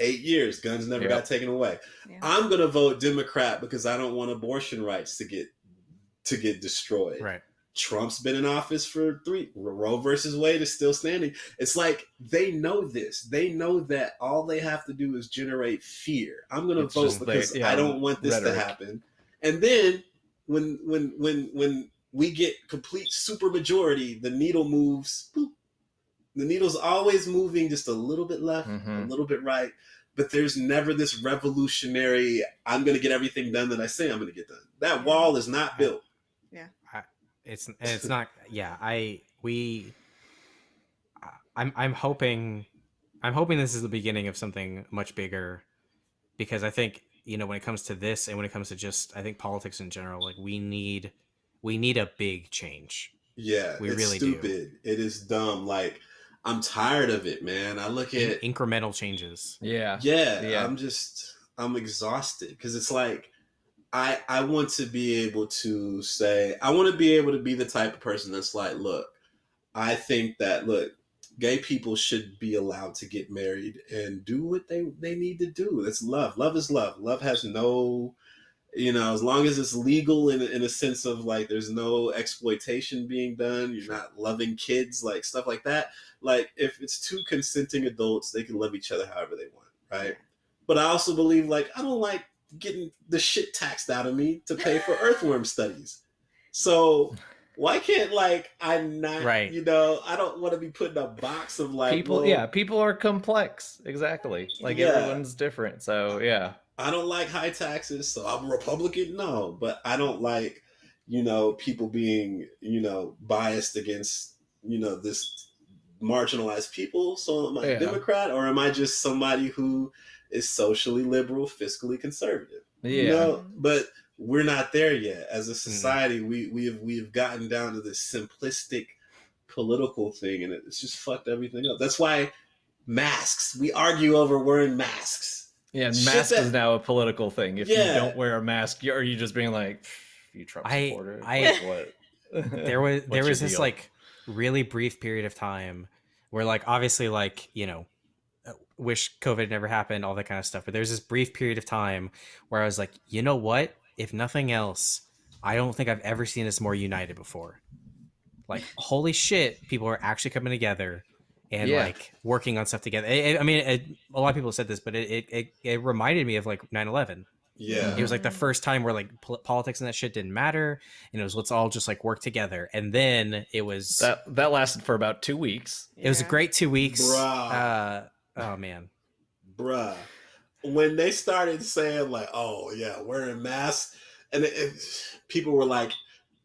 eight years. Guns never Yep. got taken away. Yeah. I'm gonna vote Democrat because I don't want abortion rights to get to get destroyed. Right. Trump's been in office for three. Roe versus Wade is still standing. It's like they know this. They know that all they have to do is generate fear. I'm gonna It's vote just they- because yeah, I don't want this rhetoric. to happen. And then when when when when we get complete super majority, the needle moves. boop. The needle's always moving just a little bit left, a Mhm. little bit right. But there's never this revolutionary. I'm gonna get everything done that I say I'm gonna get done. That wall is not built. Yeah, it's and it's not. Yeah, I we. I- I'm I'm hoping, I'm hoping this is the beginning of something much bigger, because I think you know when it comes to this and when it comes to just I think politics in general, like we need, we need a big change. Yeah, We it's really do. It is dumb. Like I'm tired of it, man. I look at incremental changes. Yeah. yeah, Yeah. I'm just I'm exhausted because it's like I I want to be able to say I want to be able to be the type of person that's like, look, I think that look, gay people should be allowed to get married and do what they they need to do. That's love. Love is love. Love has no you know, as long as it's legal in, in a sense of like there's no exploitation being done, you're not loving kids, like stuff like that. Like if it's two consenting adults, they can love each other however they want, right? But I also believe like I don't like getting the shit taxed out of me to pay for (laughs) earthworm studies. So why can't like I not Right. you know, I don't want to be put in a box of like people yeah people are complex exactly like Yeah. everyone's different so yeah I don't like high taxes, so I'm a Republican. No, but I don't like, you know, people being, you know, biased against, you know, this marginalized people. So am I Yeah. a Democrat or am I just somebody who is socially liberal, fiscally conservative? yeah You know, but we're not there yet. As a mm-hmm. society, we we have we have gotten down to this simplistic political thing, and it's just fucked everything up. That's why masks. We argue over wearing masks. yeah and mask that- is now a political thing if Yeah. you don't wear a mask you are you just being like you trump I- supporter I- (laughs) Like, what there was (laughs) there was this deal? like really brief period of time where like obviously like you know uh, wish covid never happened all that kind of stuff. But there's this brief period of time where i was like you know what? If nothing else i don't think i've ever seen us more united before. Like holy shit people are actually coming together and Yeah. like working on stuff together. It- it- i mean it, a lot of people said this but it, it, it, it reminded me of like 9-11 Yeah. It was like the first time where like pol- politics and that shit didn't matter, and it was let's all just like work together. And then it was That that lasted for about two weeks. it was a great two weeks. Bruh. Uh, oh man, bruh. When they started saying like, "Oh yeah, wearing masks," and it, it, people were like,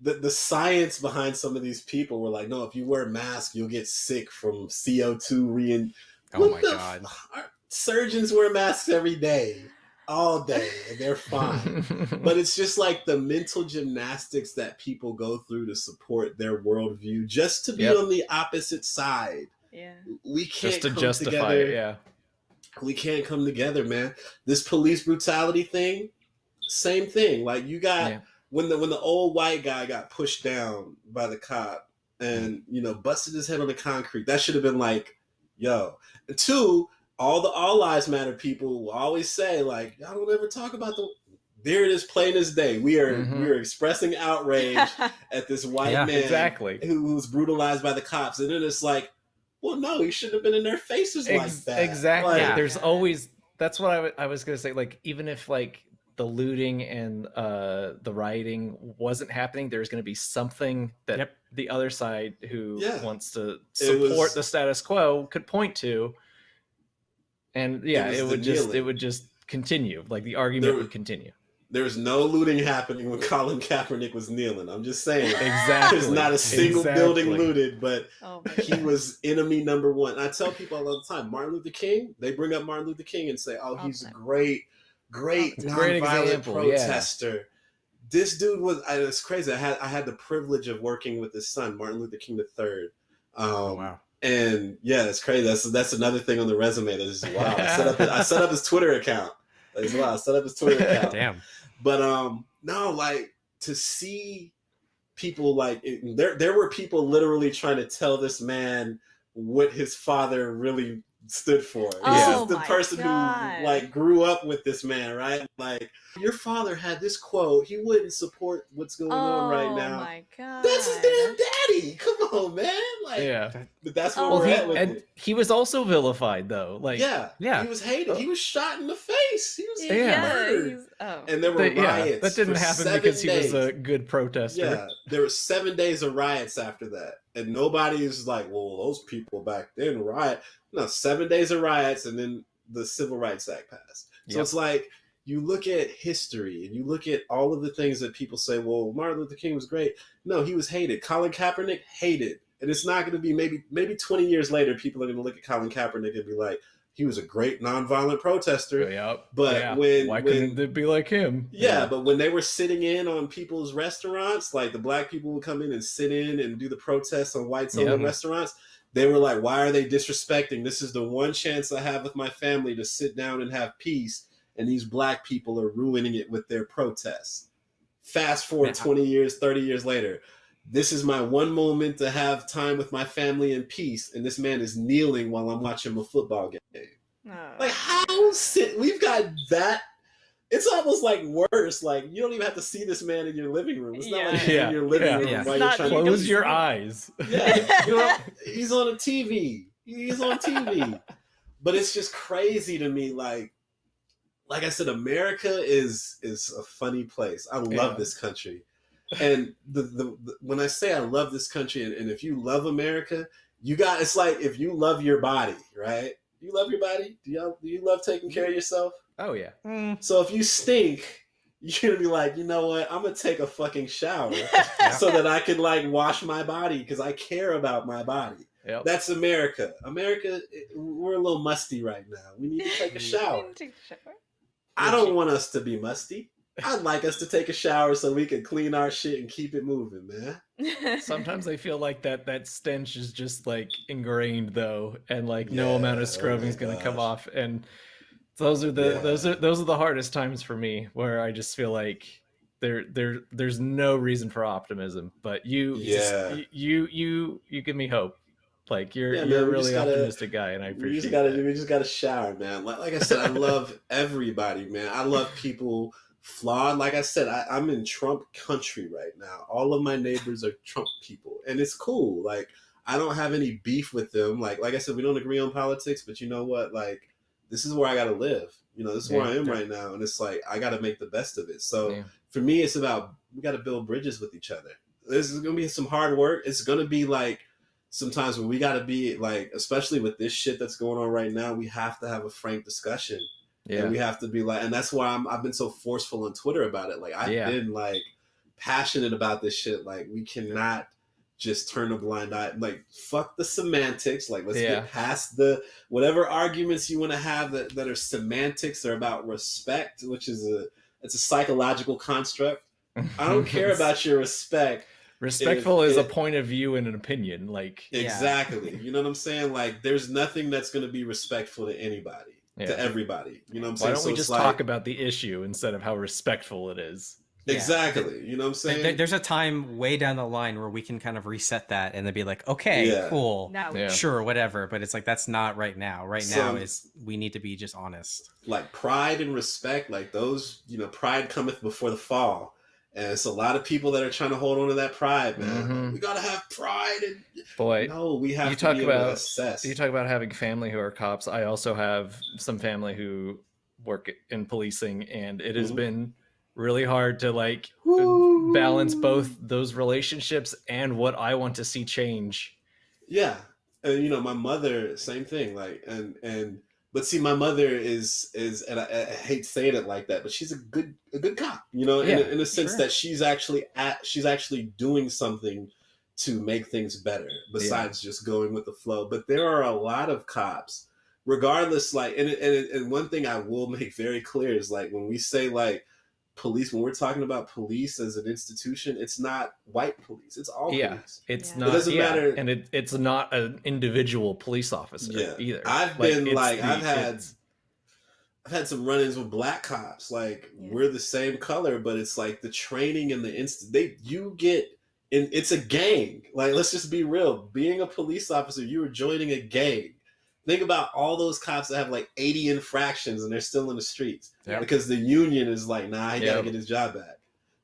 the the science behind some of these people were like, "No, if you wear a mask, you'll get sick from CO two re." oh my god. f- surgeons wear masks every day, all day, and they're fine. (laughs) but it's just like the mental gymnastics that people go through to support their worldview, just to be Yep. on the opposite side. Yeah. We can't just to come justify together it, yeah. we can't come together, man. This police brutality thing, same thing. Like you got Yeah. when the when the old white guy got pushed down by the cop and you know busted his head on the concrete. That should have been like, yo. And two, all the all lives matter people will always say like, I don't ever talk about the. There it is, plain as day. We are Mhm. we are expressing outrage (laughs) at this white Yeah, man Exactly. who, who was brutalized by the cops, and then it's like, well, no, he shouldn't have been in their faces like that. Exactly. Like, Yeah. There's always that's what I I was gonna say. Like even if like the looting and uh the rioting wasn't happening, there's gonna be something that Yep. the other side who Yeah. wants to support was- the status quo could point to. And yeah, was it, would just it would just continue. Like the argument There- would continue. There was no looting happening when Colin Kaepernick was kneeling. I'm just saying. Exactly. There's not a single Exactly. building looted, but oh he was enemy number one. I tell people all the time, Martin Luther King, they bring up Martin Luther King and say, oh, All he's a great, great It's a great nonviolent example, yeah. protester. This dude was, I, it's crazy. I had, I had the privilege of working with his son, Martin Luther King III. Um, Oh wow. And yeah, that's crazy. That's that's another thing on the resume that is wow. I set up I set up his Twitter account as well. I set up his Twitter (laughs) account. Damn. But um, no, like to see people like it, there. There were people literally trying to tell this man what his father really stood for. This Oh is the person God. who like grew up with this man, right? Like your father had this quote. He wouldn't support what's going on right oh now. Oh my god. That's his damn daddy. Come on, man. Like, Yeah. but that's where Oh Well, we're he at with and it. he was also vilified though. Like yeah, Yeah. He was hated. He was shot in the face. He was Yeah. murdered. he's- oh. And there were That, yeah, riots. that didn't for happen seven because he was a good protester. Yeah, there were seven days of riots after that, and nobody is like, "Well, those people back then riot." No, seven days of riots, and then the Civil Rights Act passed. So Yep. it's like you look at history and you look at all of the things that people say. Well, Martin Luther King was great. No, he was hated. Colin Kaepernick hated, and it's not going to be maybe maybe twenty years later. People are going to look at Colin Kaepernick and be like, "He was a great nonviolent protester." Yep. But Yeah. when- why when- couldn't it be like him? Yeah, but when they were sitting in on people's restaurants, like the black people would come in and sit in and do the protests on whites owned Yeah. restaurants, they were like, Why are they disrespecting? This is the one chance I have with my family to sit down and have peace. And these black people are ruining it with their protests. Fast forward Yeah. 20 years, 30 years later. This is my one moment to have time with my family in peace. And this man is kneeling while I'm watching a football game. Oh. Like how sit we've got that it's almost like worse. Like you don't even have to see this man in your living room. It's not like Yeah. in your living Yeah. room Yeah. while It's you're not- trying Close to your eyes. Yeah, you know, (laughs) he's on a TV. He's on TV. but it's just crazy to me. Like, like I said, America is is a funny place. I love Yeah. this country, and the, the, the when I say I love this country, and, and if you love America, you got it's like if you love your body, right? You love your body. Do you do you love taking care of yourself? Oh yeah. Mm. So if you stink, you're gonna be like, you know what? I'm gonna take a fucking shower (laughs) so that I can like wash my body because I care about my body. Yep. That's America. America, we're a little musty right now. We need to take a (laughs) shower. Take a shower. I don't want us to be musty. I'd like us to take a shower so we can clean our shit and keep it moving, man. (laughs) Sometimes I feel like that that stench is just like ingrained though, and like no amount oh of scrubbing is gonna come off. And those are the Yeah. those are those are the hardest times for me, where I just feel like there there there's no reason for optimism. But you Yeah. just, you you you give me hope. Like you're Yeah, you're man, a really gotta- optimistic guy, and I appreciate. We just gotta that. we just gotta shower, man. Like, like I said, I love everybody, man. I love people flawed. Like I said, I, I'm in Trump country right now. All of my neighbors are Trump people, and it's cool. Like I don't have any beef with them. Like like I said, we don't agree on politics, but you know what? Like this is where I gotta live. You know, this is where I am right now, and it's like I got to make the best of it. So Yeah. for me, it's about we got to build bridges with each other. This is gonna be some hard work. It's gonna be like sometimes when we got to be like, especially with this shit that's going on right now, we have to have a frank discussion. Yeah. And we have to be like, and that's why I'm, I've been so forceful on Twitter about it. Like I've Yeah. been like passionate about this shit. Like we cannot just turn a blind eye. Like fuck the semantics. Like let's Yeah. get past the whatever arguments you want to have that, that are semantics or about respect, which is a it's a psychological construct. I don't (laughs) care about your respect. Respectful if is a point of view and an opinion. Like, Yeah. Exactly. You know what I'm saying? Like there's nothing that's going to be respectful to anybody, Yeah. to everybody. You know what I'm saying? why don't So we just like- talk about the issue instead of how respectful it is? Yeah. Exactly. You know what I'm saying? there- there's a time way down the line where we can kind of reset that and then be like, okay, Yeah. cool, Now, Yeah. sure, whatever. But it's like that's not right now. Right now is we need to be just honest. like pride and respect, like those, you know, pride cometh before the fall. And it's a lot of people that are trying to hold on to that pride, man. Mhm. We gotta have pride and Boy, no, we have you to talk be able to about- you talk about having family who are cops. I also have some family who work in policing, and it has Mhm. been really hard to like Woo! balance both those relationships and what I want to see change. Yeah, and you know, my mother, same thing. Like, and and but see, my mother is is, and I, I hate saying it like that, but she's a good a good cop. You know, in, Yeah, a, in a sense sure. that she's actually at she's actually doing something to make things better besides just going with the flow. But there are a lot of cops, regardless. Like, and and and one thing I will (laughs) make very clear is like when we say like police when we're talking about police as an institution it's not white police it's all Yeah. police It's Yeah. not. It doesn't yeah, matter- and it, it's not an individual police officer Yeah. either. I've been, like, the- I've had- it's- I've had some run-ins with black cops. Like Yeah. we're the same color, but it's like the training and the instant they you get and it's a gang. Like let's just be real. Being a police officer, you are joining a gang. Think about all those cops that have like 80 infractions and they're still in the streets Yep. because the union is like, nah, he gotta get his job back.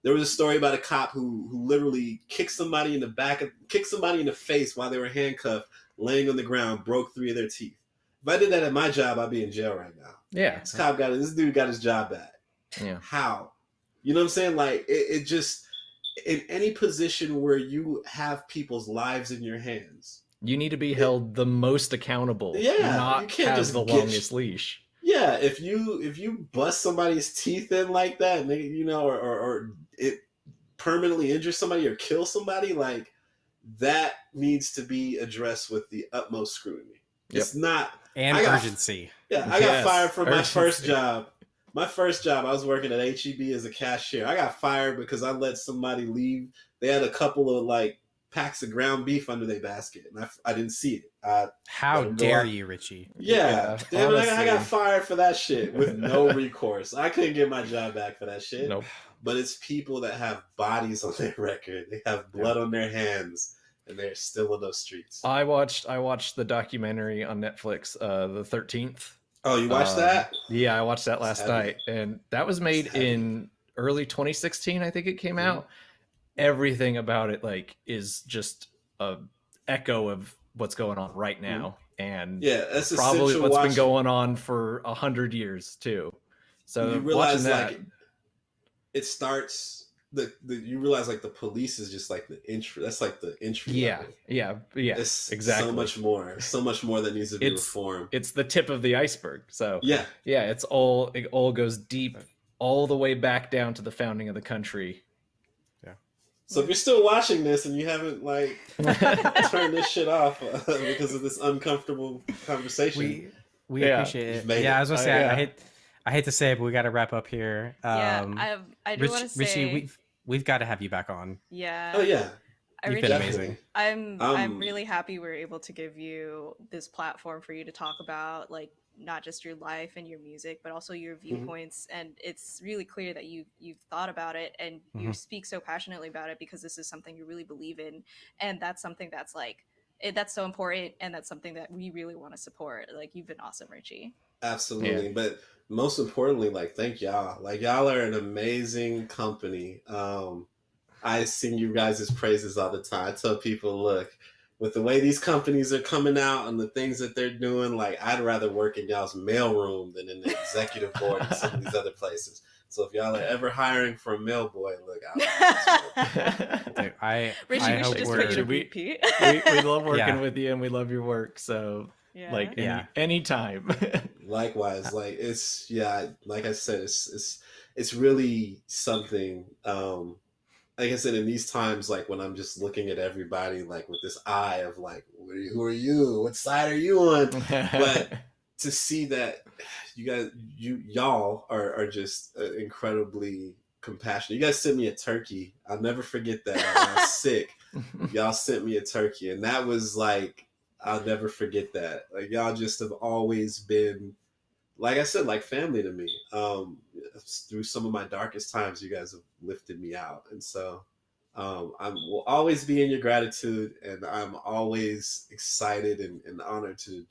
There was a story about a cop who who literally kicked somebody in the back of kicked somebody in the face while they were handcuffed, laying on the ground, broke three of their teeth. If I did that at my job, I'd be in jail right now. yeah, This cop got this dude got his job back. yeah. How? You know what I'm saying? Like it, it just in any position where you have people's lives in your hands. You need to be held the most accountable. Yeah, not you can't have just the get- longest leash. Yeah, if you if you bust somebody's teeth in like that, and they, you know, or, or or it permanently injure somebody or kill somebody, like that needs to be addressed with the utmost scrutiny. It's not And got- urgency. Yeah, I got fired from my first job. My first job, I was working at HEB as a cashier. I got fired because I let somebody leave. They had a couple of like packs of ground beef under their basket, and I, I didn't see it. I, How Let dare out. you, Richie? yeah, Yeah, damn it, I, I got fired for that shit with no (laughs) recourse. I couldn't get my job back for that shit. Nope. But it's people that have bodies on their record. They have blood on their hands, and they're still in those streets. I watched I watched the documentary on Netflix, uh, the Thirteenth. oh, you watched um, that? Yeah, I watched that last night, and that was made in early 2016. I think it came Mhm. out. Everything about it, like, is just a echo of what's going on right now, and Mm-hmm. Yeah, that's probably what's watching. been going on for a hundred years too. So you realize that, like it starts the, the you realize like the police is just like the intro that's like the intro yeah, level. yeah, yeah, it's exactly. so much more so much more that needs to be It's- reformed it's the tip of the iceberg. So yeah yeah, it's all it all goes deep, all the way back down to the founding of the country. So if you're still watching this and you haven't like (laughs) turned this shit off uh, because of this uncomfortable conversation We we Yeah. appreciate it. Yeah, it. I was gonna Uh, say I, yeah. I hate I hate to say it, but we got to wrap up here. Um, yeah, I, I do Rich, want to say, Richie, we've we've got to have you back on. yeah, oh yeah I You've really, been amazing. I'm Um, I'm really happy we're able to give you this platform for you to talk about like not just your life and your music, but also your Mm-hmm. viewpoints. And it's really clear that you you've thought about it and you Mhm. speak so passionately about it because this is something you really believe in, and that's something that's like it, that's so important, and that's something that we really want to support. Like you've been awesome, Richie. absolutely but most importantly like thank y'all like y'all are an amazing company um i sing you guys' praises all the time i tell people look with the way these companies are coming out and the things that they're doing, like I'd rather work in y'all's mailroom than in the executive board and some of these other places. So if y'all are ever hiring for a mail boy, look out. (laughs) (laughs) Dude, I Richie, I we should just we're put you to we- we, we love (laughs) working Yeah. with you and we love your work. So yeah. like any, Yeah. anytime. Likewise, like it's yeah, like I said, it's it's it's really something. Um, like I said, in these times, like when I'm just looking at everybody, like with this eye of like, who are you? Who are you? What side are you on? But- (laughs) to see that you guys, you y'all are are just uh, incredibly compassionate. You guys sent me a turkey. I'll never forget that. I was (laughs) sick. (laughs) Y'all sent me a turkey, and that was like I'll never forget that. Like y'all just have always been, like I said, like family to me. Um, through some of my darkest times, you guys have lifted me out, and so um, I will always be in your gratitude, and I'm always excited and, and honored to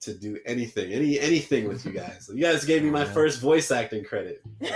to do anything, any anything with you guys. You guys gave me my Yeah. first voice acting credit. Oh,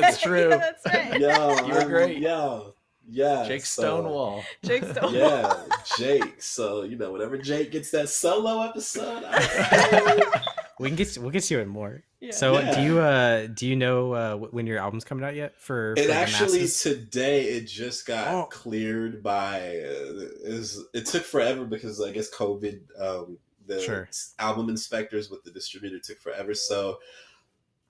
that's (laughs) true. Yeah, that's right. Yo, You were I'm- great. Yo, yeah, Jake so- Stonewall. Jake (laughs) Stonewall. yeah, Jake. So you know, whenever Jake gets that solo episode, I- (laughs) we can get we'll get you in more. Yeah. So Yeah. do you uh do you know uh when your album's coming out yet for, for it the actually masses? today it just got Oh. cleared by. Uh, is it took forever because I guess COVID. Um, the Sure. album inspectors with the distributor took forever. So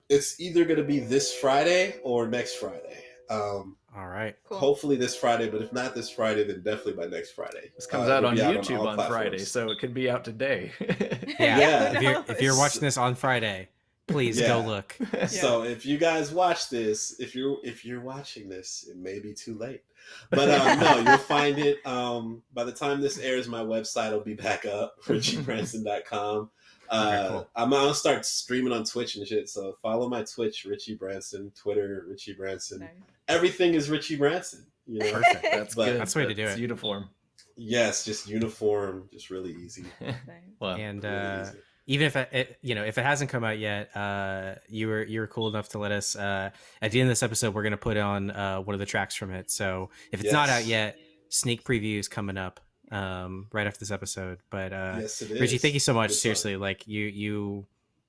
it's either going to be this Friday or next Friday. Um, All right. Cool. Hopefully this Friday, but if not this Friday, then definitely by next Friday. This comes Uh, out on YouTube all on, Friday, so it could be out today. (laughs) (laughs) Yeah. Yeah. If you're if you're (laughs) watching this on Friday, please go Yeah. look. So if you guys watch this, if you're if you're watching this, it may be too late. But um, no, you'll find it. Um, by the time this airs, my website will be back up, richiebranson.com. Uh, Okay, cool. I'm gonna start streaming on Twitch and shit. So follow my Twitch, Richie Branson, Twitter, Richie Branson. Nice. Everything is Richie Branson. You know? Perfect. (laughs) That's But- good. That's the way to do That's it. Uniform. yes, just uniform, just really easy. (laughs) Well, And Really uh easy. even if it, it you know if it hasn't come out yet uh you were you were cool enough to let us uh at the end of this episode we're gonna put on uh one of the tracks from it so if it's not out yet sneak previews coming up um right after this episode but uh yes, it is. richie thank you so much Good song. seriously like you you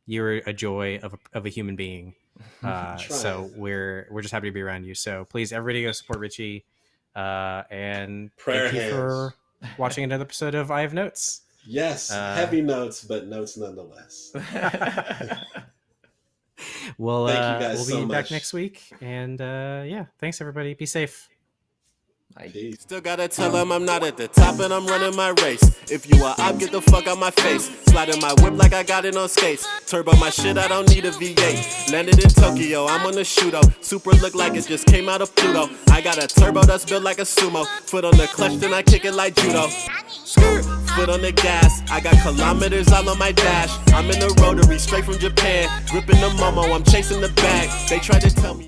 you're a joy of a, of a human being (laughs) uh so we're we're just happy to be around you so please everybody go support richie uh and Prayer thank you for (laughs) watching another episode of i have notes Yes, Uh, heavy notes, but notes nonetheless. (laughs) We'll Thank you uh, guys we'll be so back much. next week, and uh, yeah, thanks everybody. Be safe. Peace. Still gotta tell them I'm not at the top and I'm running my race. If you are up, get the fuck out my face. Sliding my whip like I got it on skates. Turbo my shit, I don't need a V8. Landed in Tokyo, I'm on the Shuto. Supra look like it just came out of Pluto. I got a turbo that's built like a sumo. Foot on the clutch, then I kick it like judo. Skirt, foot on the gas. I got kilometers all on my dash. I'm in the rotary, straight from Japan. Gripping the momo, I'm chasing the bag. They tried to tell me.